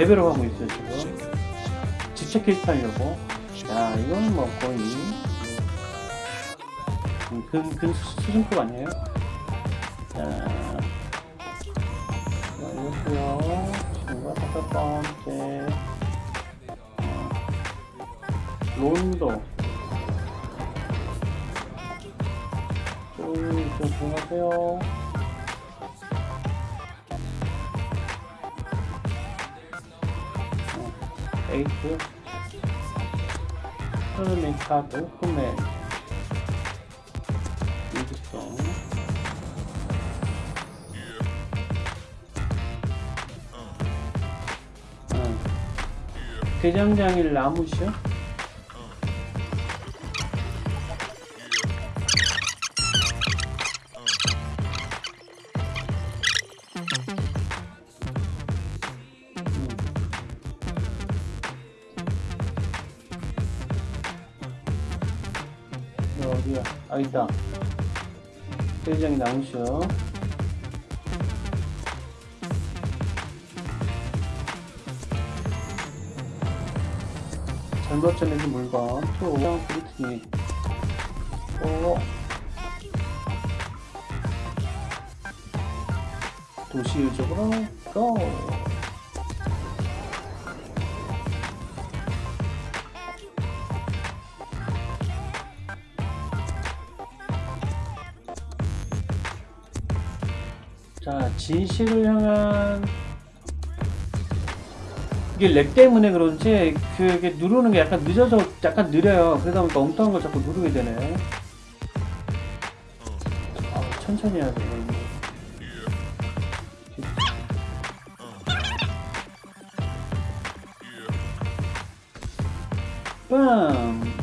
레벨업 하고 있어요, 지금. 직접 킬트 하려고. 야, 이거는 뭐 거의, 음, 근, 근 수- 수준급 아니에요? 자, 완료고요. 지금과 다섯 번째. 어, 론도. 쭉, 쭉 들어가세요. 에이트. 흐르는 카드. 유지성. 어. 대장장일 나무시 아 있다. 나오셔. 잘못 전해진 물건 투 브리트니 또 도시 유적으로 고 진실을 향한 이게 렉 때문에 그런지 그게 누르는 게 약간 늦어서 약간 느려요. 그러다 보니까 엉뚱한 걸 자꾸 누르게 되네. 아, 천천히 해야 돼. 빰!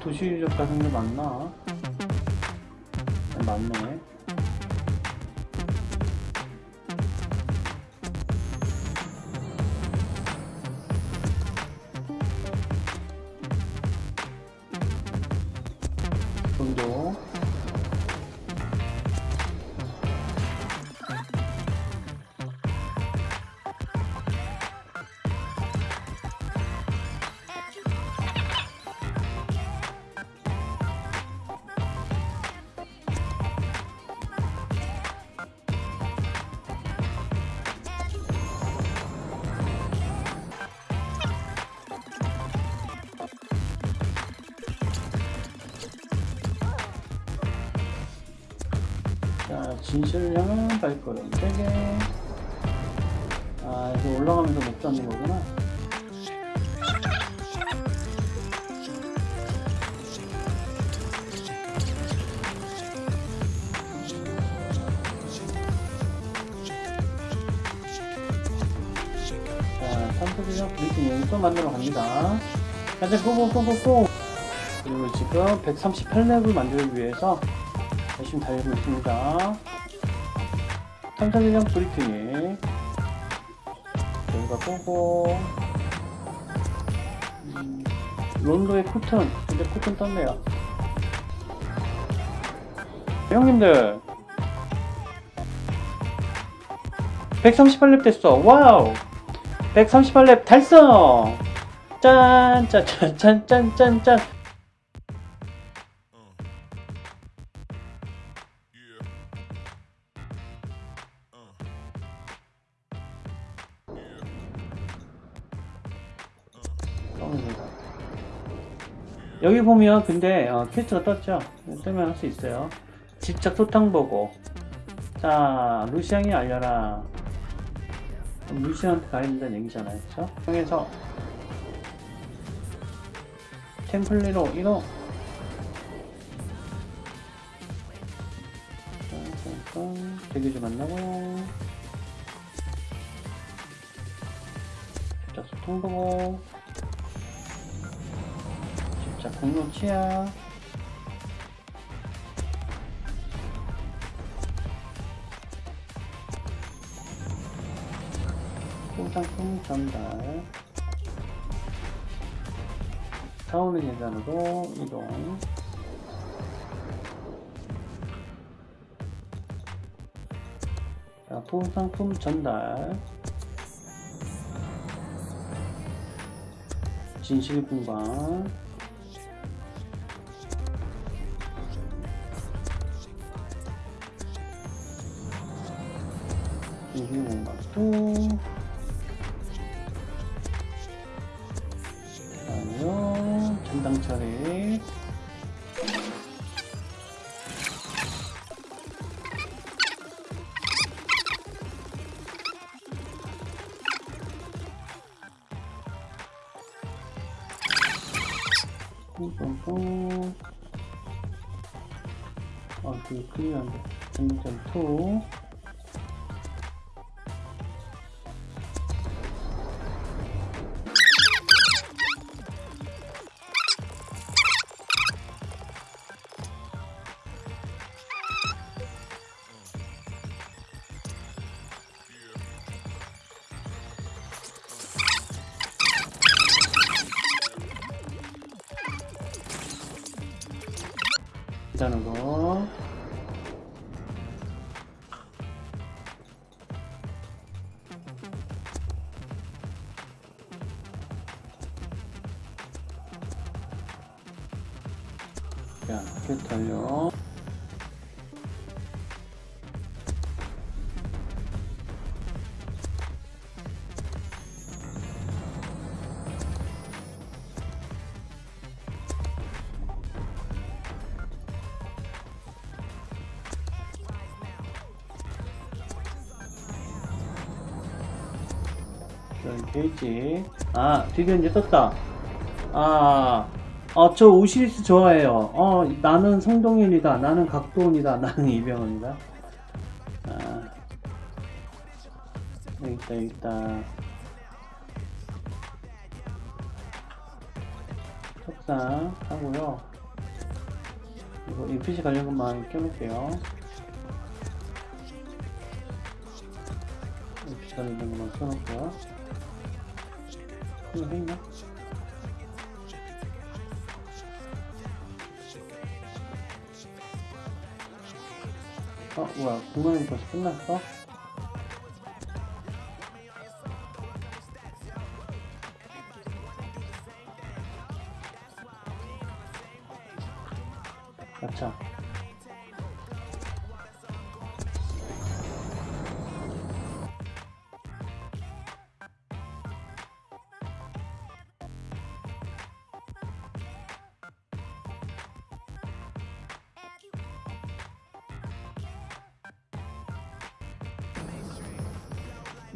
도시유적 같은 게 맞나? 자, 진실을 향한 발걸음 3개. 아, 이거 올라가면서 못 잡는 거구나. 자, 삼성전자 브리핑 여기 또 만들어 갑니다. 자, 이제 고고고고고! 그리고 지금 138렙을 만들기 위해서 열심히 달리고 있습니다. 탐사대장 브리핑이 여기가 꼬고 음, 론도의 코튼 근데 코튼 떴네요. 형님들 138렙 됐어. 와우. 138렙 달성. 짠, 짠, 짠, 짠, 짠, 짠, 짠. 여기 보면 근데 어, 퀘스트가 떴죠? 뜨면 할 수 있어요. 직접 소탕 보고 자 루시앙이 알려라 루시앙한테 가야 된다는 얘기잖아요 그쵸? 통해서 템플리로 이동 짠짠짠 대기 좀 만나고 자 소통 보고 자 공로 치아 소상품 전달. 타오르 계단으로 이동. 자 소상품 전달. 진실 분방 이게 뭔가? 또 아니요 전당 처리 뿡뿡뿡 아, 그 클리어한데 전당 처리 2 여기 게이지. 아, 드디어 이제 떴다. 아, 어, 저 오시리스 좋아해요. 어, 나는 성동일이다. 나는 각도원이다. 나는 이병헌이다. 아, 여기 있다, 여기 있다. 석상 하고요. 이거 NPC 관련 것만 껴놓을게요. NPC 관련 것만 껴놓을게요. 이거 했나? 어, 뭐야, 공간이 벌써 끝났어?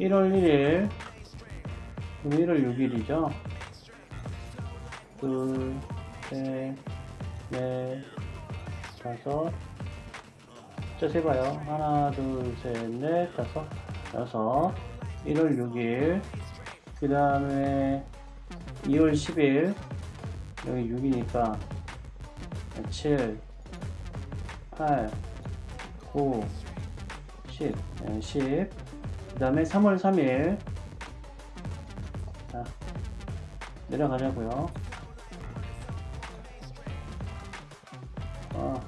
1월 1일 1월 6일이죠? 둘, 셋, 넷, 다섯. 자 세봐요. 하나, 둘, 셋, 넷, 다섯 여섯. 1월 6일 그 다음에 2월 10일 여기 6이니까 7 8 9 10 10 그 다음에 3월 3일 자 내려가자고요 어.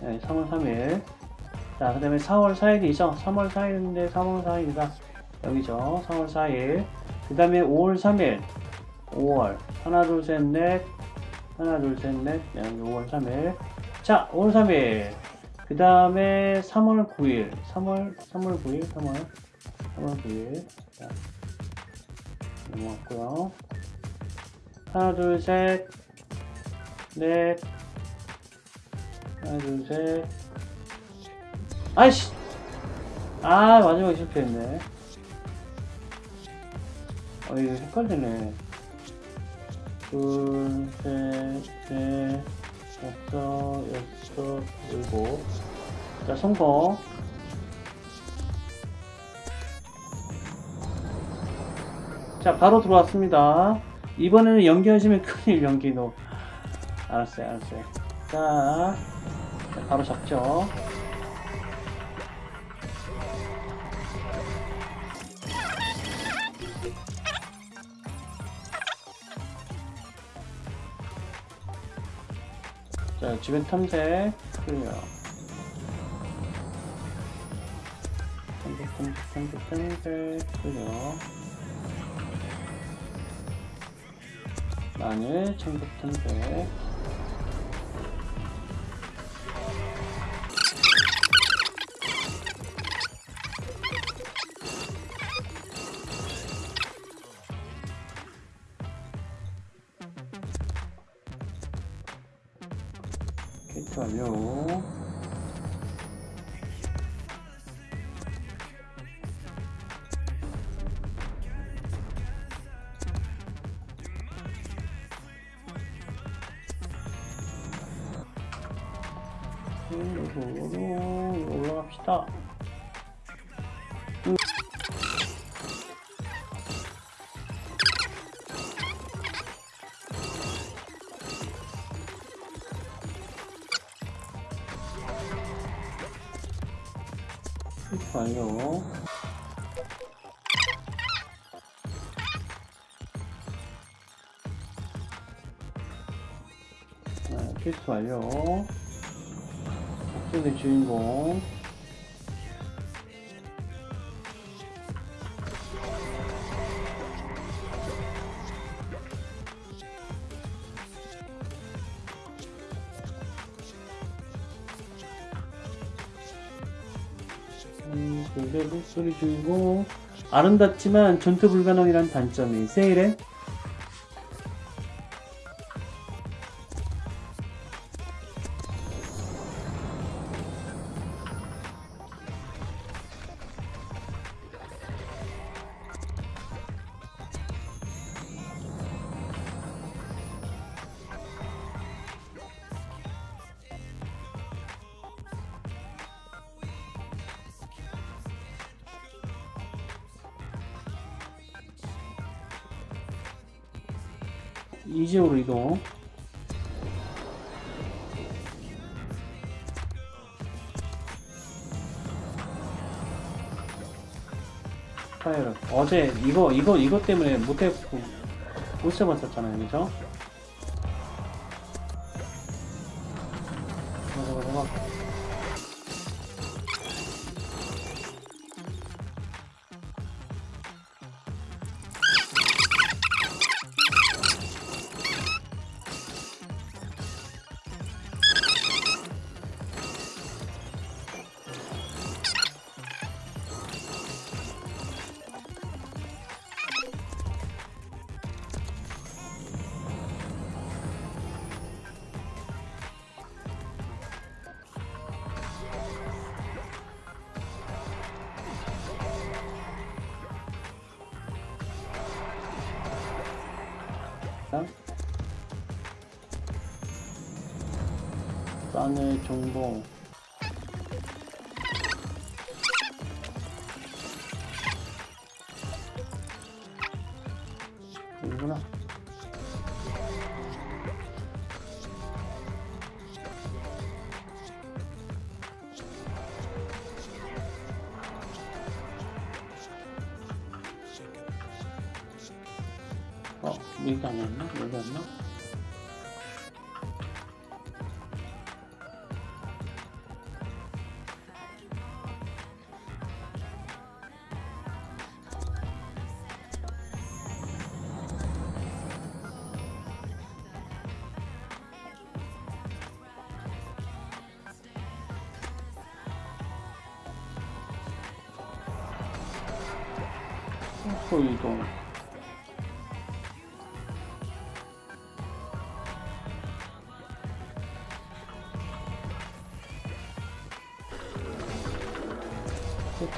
네, 3월 3일. 자, 그 다음에 4월 4일이죠. 3월 4일인데 3월 4일이다. 여기죠. 3월 4일. 그 다음에 5월 3일. 5월. 하나, 둘, 셋, 넷. 하나, 둘, 셋, 넷. 네, 여기 5월 3일. 자, 5월 3일. 그 다음에 3월 9일. 3월, 3월 9일. 3월. 3월 9일. 자, 넘어갔고요. 하나, 둘, 셋. 넷. 하나, 둘, 셋. 아이씨! 아, 마지막에 실패했네. 어, 이거 헷갈리네. 둘, 셋, 넷, 다섯, 여섯, 일곱. 자, 성공. 자, 바로 들어왔습니다. 이번에는 연기하시면 큰일, 연기도. 알았어요, 알았어요. 자, 자, 바로 잡죠. 자, 주변 탐색 클리어. 탐색, 탐색, 탐색, 탐색 클리어. 마늘, 청국 탐색. 네, 캐릭터 완료. 박준의 주인공. 음, 근데 목소리 주인공. 아름답지만 전투 불가능이란 단점이 세일해? 어 어제 이거 이거 이거 때문에 못했고 못 잡았었잖아요 그죠?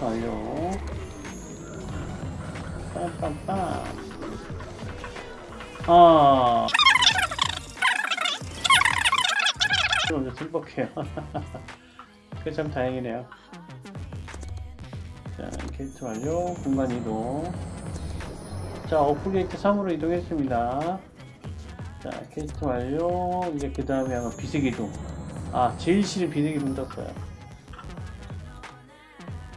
완료. 빰빰빰. 아. 먼저 승복해요. 그참 다행이네요. 자, 게이트 완료. 공간 이동. 자, 오프 게이트 3으로 이동했습니다. 자, 게이트 완료. 이제 그 다음에 아마 비색 이동. 아, 제일 싫은 비색 이동 떴어요.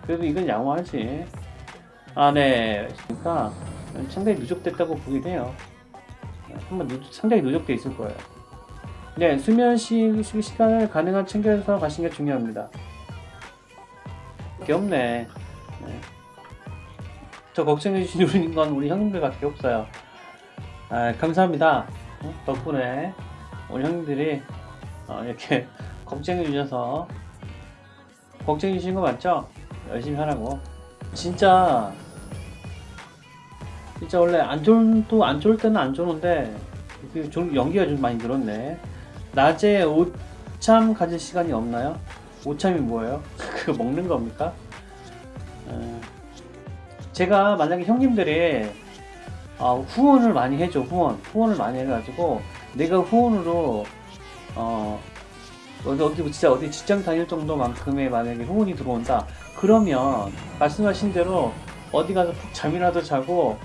그래도 이건 양호하지. 아, 네. 그러니까 상당히 누적됐다고 보긴 해요. 한번 누, 상당히 누적돼 있을 거예요. 네, 수면 시, 시, 시간을 가능한 챙겨서 가시는 게 중요합니다. 게 없네. 네. 저 걱정해 주시는 건 우리 형님들밖에 없어요. 아, 감사합니다. 어? 덕분에 우리 형님들이 어, 이렇게 걱정해 주셔서 걱정해 주신 거 맞죠? 열심히 하라고. 진짜 진짜 원래 안 좋은 또 안 좋을 때는 안 좋은데 그좀 연기가 좀 많이 늘었네. 낮에 오참 가질 시간이 없나요? 오참이 뭐예요? 그거 먹는 겁니까? 어, 제가 만약에 형님들이 어, 후원을 많이 해줘 후원 후원을 많이 해가지고 내가 후원으로 어 어디 진짜 어디 직장 다닐 정도만큼의 만약에 후원이 들어온다 그러면 말씀하신 대로 어디 가서 푹 잠이라도 자고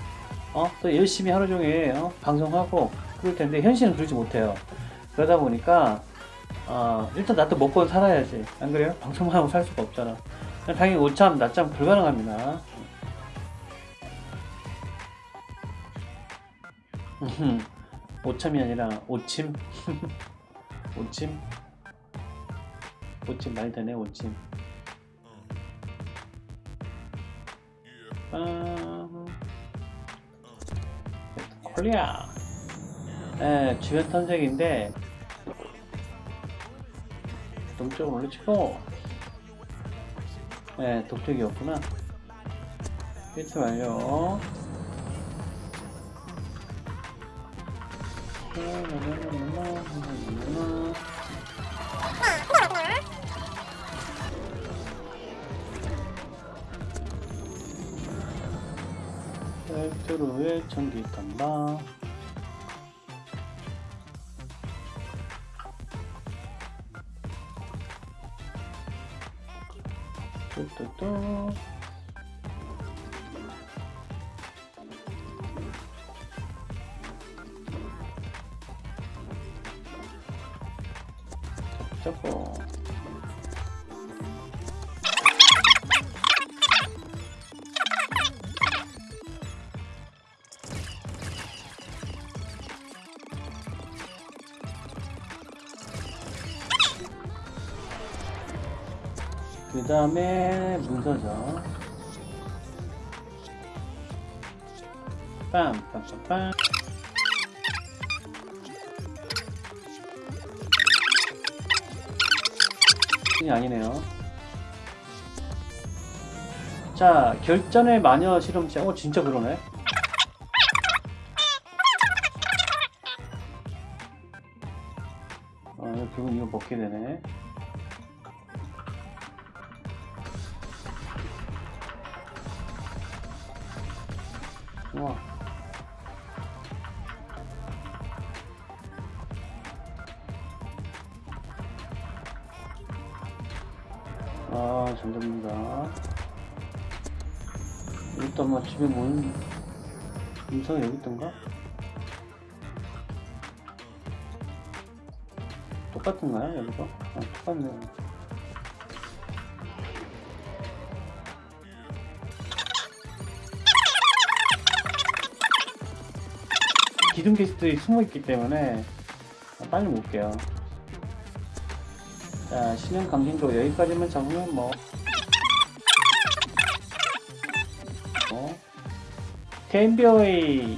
어 또 열심히 하루 종일 어, 방송하고 그럴 텐데 현실은 그러지 못해요. 그러다 보니까 어, 일단 나도 먹고 살아야지. 안 그래요? 방송만 하고 살 수가 없잖아. 당연히 오참 낮잠 불가능합니다. 음, 오참이 아니라 오침? 오침? 오침 말 되네 오침 빰 콜리아 네, 주변 탐색인데 동쪽을 올려치고. 네, 동쪽이었구나. 필트 완료 벨트로의 전기 탐방. 뚜뚜뚜 다음에 문서죠 빰빰빰빰 이 아니네요. 자, 결전의 마녀 실험실. 어, 진짜 그러네. 아, 똑같네요. 기둥 게스트들이 숨어 있기 때문에 빨리 못게요. 자, 신형 강진도 여기까지만 잡으면 뭐. 어? 템비어의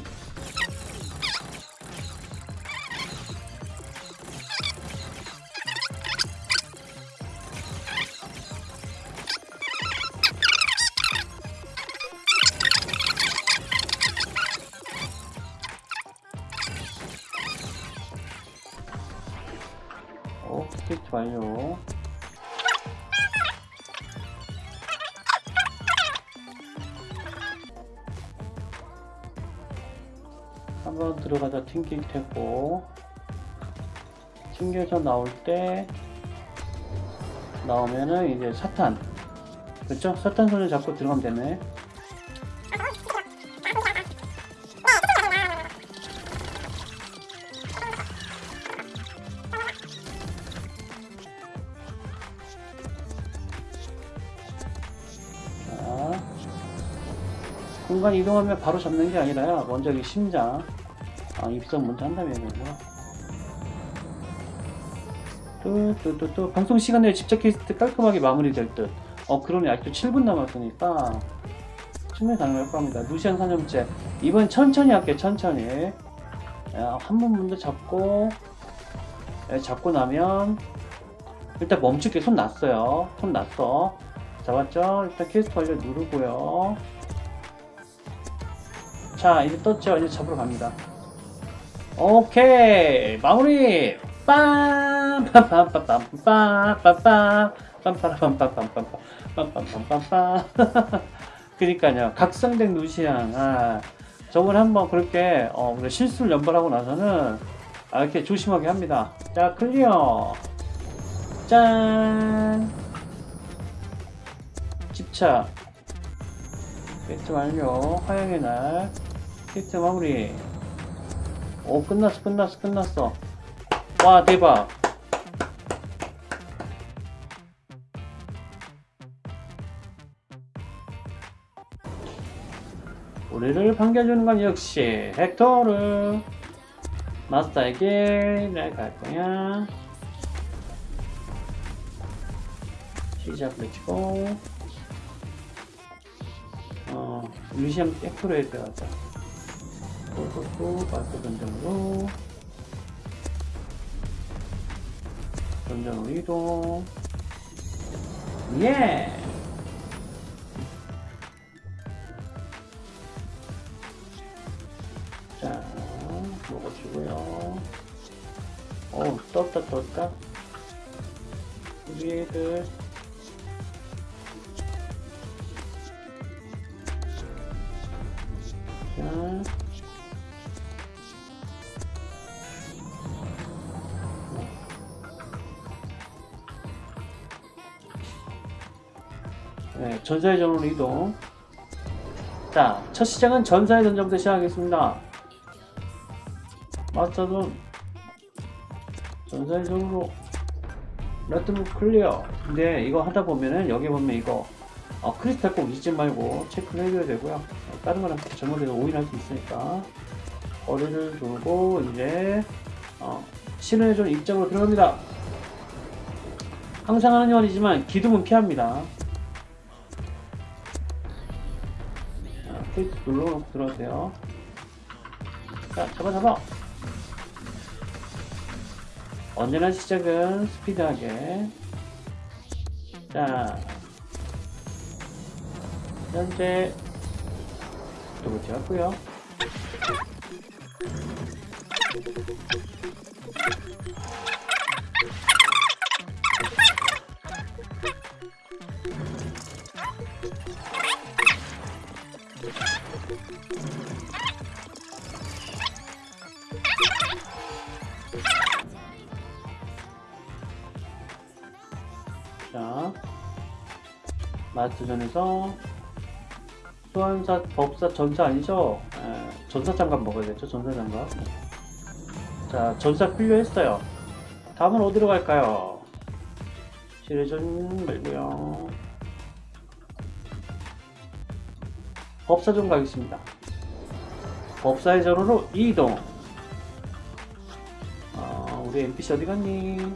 테고 튕겨서 나올 때 나오면은 이제 사탄. 그렇죠? 사탄 손을 잡고 들어가면 되네. 자 공간 이동하면 바로 잡는 게 아니라 먼저 이 심장 아 입성 먼저 한 다음에 되는구나 또또또또 방송 시간 내에 집착 퀘스트 깔끔하게 마무리될 듯. 어 그러네 아직도 7분 남았으니까 충분히 가능할 겁니다. 루시안 사념제 이번 천천히 할게 천천히. 야, 한번 먼저 잡고 예, 잡고 나면 일단 멈출게 손 놨어요. 손 놨어. 잡았죠? 일단 퀘스트 완료 누르고요. 자 이제 떴죠? 이제 잡으러 갑니다. 오케이 마무리 빰 빰빰빰빰빰빰빰빰 빰빠라빰빰빰빰빰 빰빰빰빰빰 그니까요 각성된 루시안 아, 저걸 한번 그렇게 어, 실수를 연발하고 나서는 아, 이렇게 조심하게 합니다 자 클리어 짠 집착 퀘스트 완료 화양의 날 퀘스트 마무리 오 끝났어 끝났어 끝났어. 와 대박. 우리를 반겨주는 건 역시 헥토르 마스터에게 내가 갈 거야. 시작 외치고 어 루시안 헥토르에 들어가자 또또또 마스터 전정으로 전정으로 이동 예 자, 먹어주고요. 어, 떴다, 떴다. 우리 애들. 자. 네, 전사의 전으로 이동. 자, 첫 시작은 전사의 전정부터 시작하겠습니다. 마스터는 전사의 전으로 레트북 클리어. 근데 이거 하다 보면은 여기 보면 이거 어, 크리스탈 꼭 잊지 말고 체크를 해줘야 되고요. 어, 다른 거랑 잘못해서 오인할 수 있으니까 거리를 두고 이제 어, 신호의 존 입장으로 들어갑니다. 항상 하는 요원이지만 기둥은 피합니다. 페이스 눌러놓고 들어오세요. 자, 잡아 잡아. 언제나 시작은 스피드하게. 자, 현재 또 붙였고요. 마스터전에서 소환사, 법사, 전사 아니죠? 에, 전사 장갑 먹어야겠죠? 전사 장갑. 자, 전사 필요했어요. 다음은 어디로 갈까요? 지뢰전 말고요. 법사전 가겠습니다. 법사의 전으로 이동. 아, 우리 NPC 어디 갔니?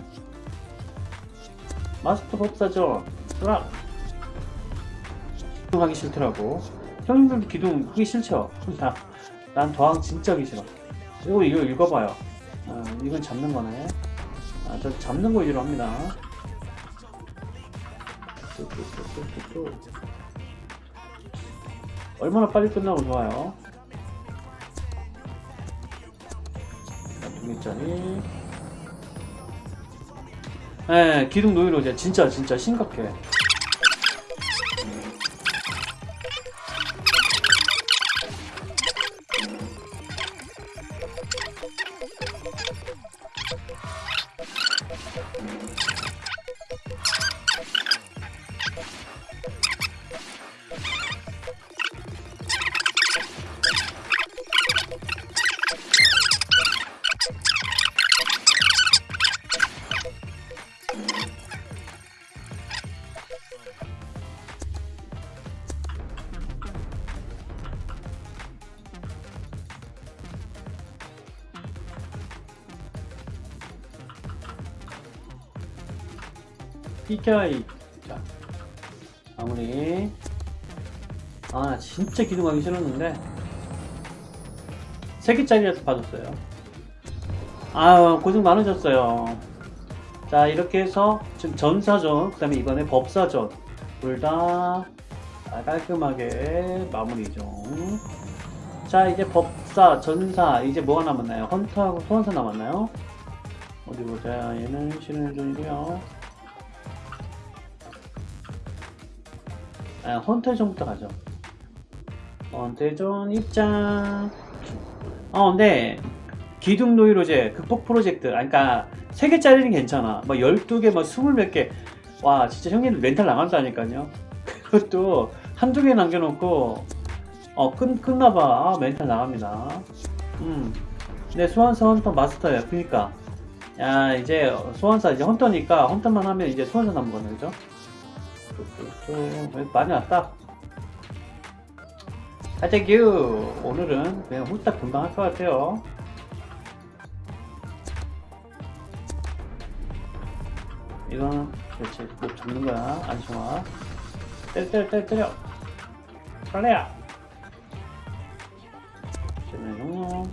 마스터 법사전. 으악! 기둥 하기 싫더라고. 형님들도 기둥 하기 싫죠? 나, 난 더항 진짜 하기 싫어. 이거, 이거 읽어봐요. 아, 이건 잡는 거네. 아, 저 잡는 거 위주로 합니다. 얼마나 빨리 끝나고 좋아요. 자, 두 개짜리. 예, 기둥 노이로 이제 진짜 진짜 심각해. PKI. 자, 마무리. 아, 진짜 기둥하기 싫었는데. 세 개짜리라서 봐줬어요. 아유, 고생 많으셨어요. 자, 이렇게 해서 지금 전사전, 그 다음에 이번에 법사전. 둘 다 깔끔하게 마무리 좀. 자, 이제 법사, 전사, 이제 뭐가 남았나요? 헌터하고 소환사 남았나요? 어디 보자. 얘는 신은존이고요. 아, 헌터전부터 가죠. 헌터전 입장. 어, 근데 기둥 노이로제 극복 프로젝트. 아, 그러니까 3개짜리는 괜찮아. 뭐 12개, 뭐 20몇 개. 와, 진짜 형님들 멘탈 나간다니까요. 그것도 한두 개 남겨놓고, 어, 끝, 끝나봐. 아, 멘탈 나갑니다. 음. 네, 소환사 헌터 마스터야. 그니까. 야, 이제 소환사 이제 헌터니까 헌터만 하면 이제 소환사 남은 거네, 그죠? 또 많이 왔다. 하재규 오늘은 그냥 후딱 금방 할 것 같아요. 이거는 그렇지 못 잡는 거야 안심아. 때려 때려 때려 때려. 빨래야. 쟤는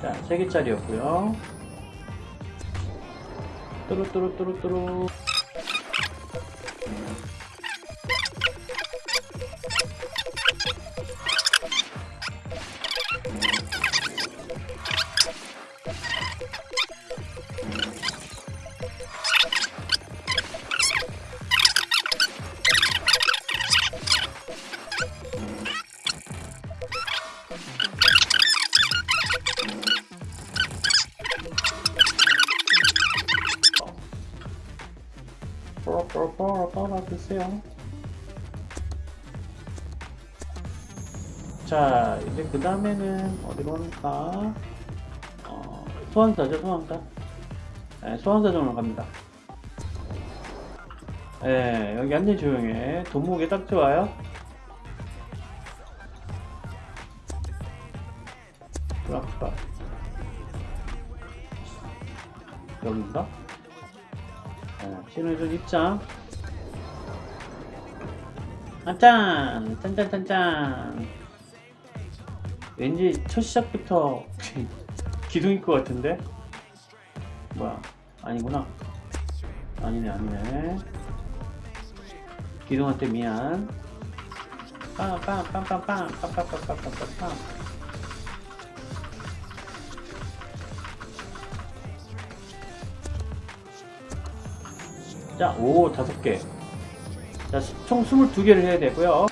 자, 3개짜리였고요 뚜루뚜루뚜루뚜루 이제 그 다음에는 어디로 갈까? 어, 소환사죠, 소환사. 네, 소환사정으로 갑니다. 예, 여기 완전 조용해. 돈목이 딱 좋아요. 브라프가 여기인가? 네, 신호준 입장. 짠! 짠짠짠짠! 왠지 첫 시작부터 기둥일 것 같은데? 뭐야? 아니구나. 아니네, 아니네. 기둥한테 미안. 빵, 빵, 빵, 빵, 빵, 빵, 빵, 빵, 빵, 빵, 빵, 빵. 자, 오, 다섯 개. 자, 총 22개를 해야 되고요.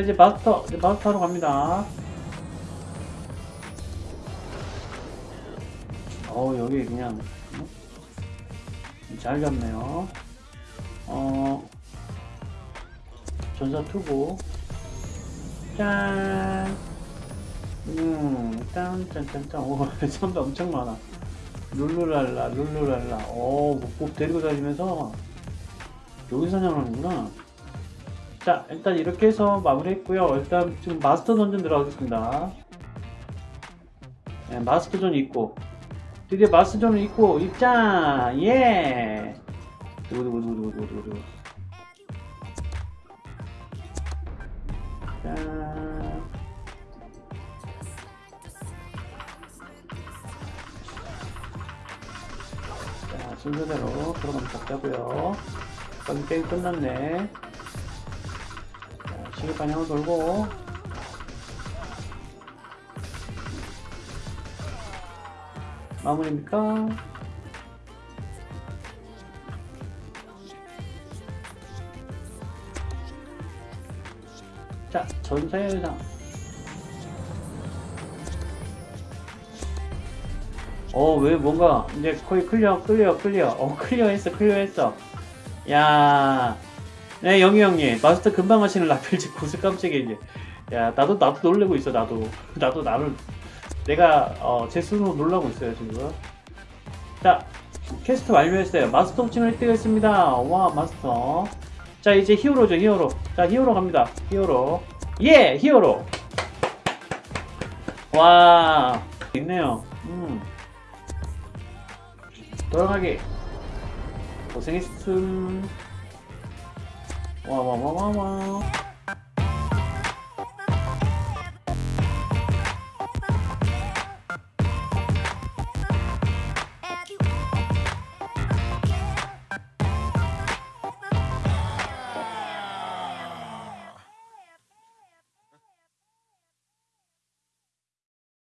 이제 마스터, 이제 마스터로 갑니다. 어우, 여기 그냥, 음? 잘 잡네요. 어, 전사 투구. 짠! 음, 짠, 짠, 짠, 짠. 오, 선배 엄청 많아. 룰루랄라, 룰루랄라. 오, 뭐, 꼭 데리고 다니면서 여기 사냥하는구나. 자, 일단 이렇게 해서 마무리했고요. 일단 지금 마스터 던전 들어가겠습니다. 네, 마스터 존 있고 드디어 마스터존을 있고 입장! 예! 두구두구두구두구두구 짠! 자, 순서대로 들어가면 잡자고요. 빨리 게임 끝났네. 방향으로 돌고 마무리입니까? 자, 전사의 의상. 어, 왜 뭔가 이제 거의 클리어, 클리어, 클리어. 어, 클리어 했어, 클리어 했어. 야, 네, 영희 형님. 마스터 금방 하시는 라펠지 고스 깜짝이야, 이제. 야, 나도, 나도 놀래고 있어, 나도. 나도 나를, 내가, 어, 제 스스로 놀라고 있어요, 지금. 자, 퀘스트 완료했어요. 마스터 옵션을 획득했습니다. 와, 마스터. 자, 이제 히어로죠, 히어로. 자, 히어로 갑니다. 히어로. 예! 히어로! 와, 있네요. 음. 돌아가기. 고생했음. 哇哇哇哇哇！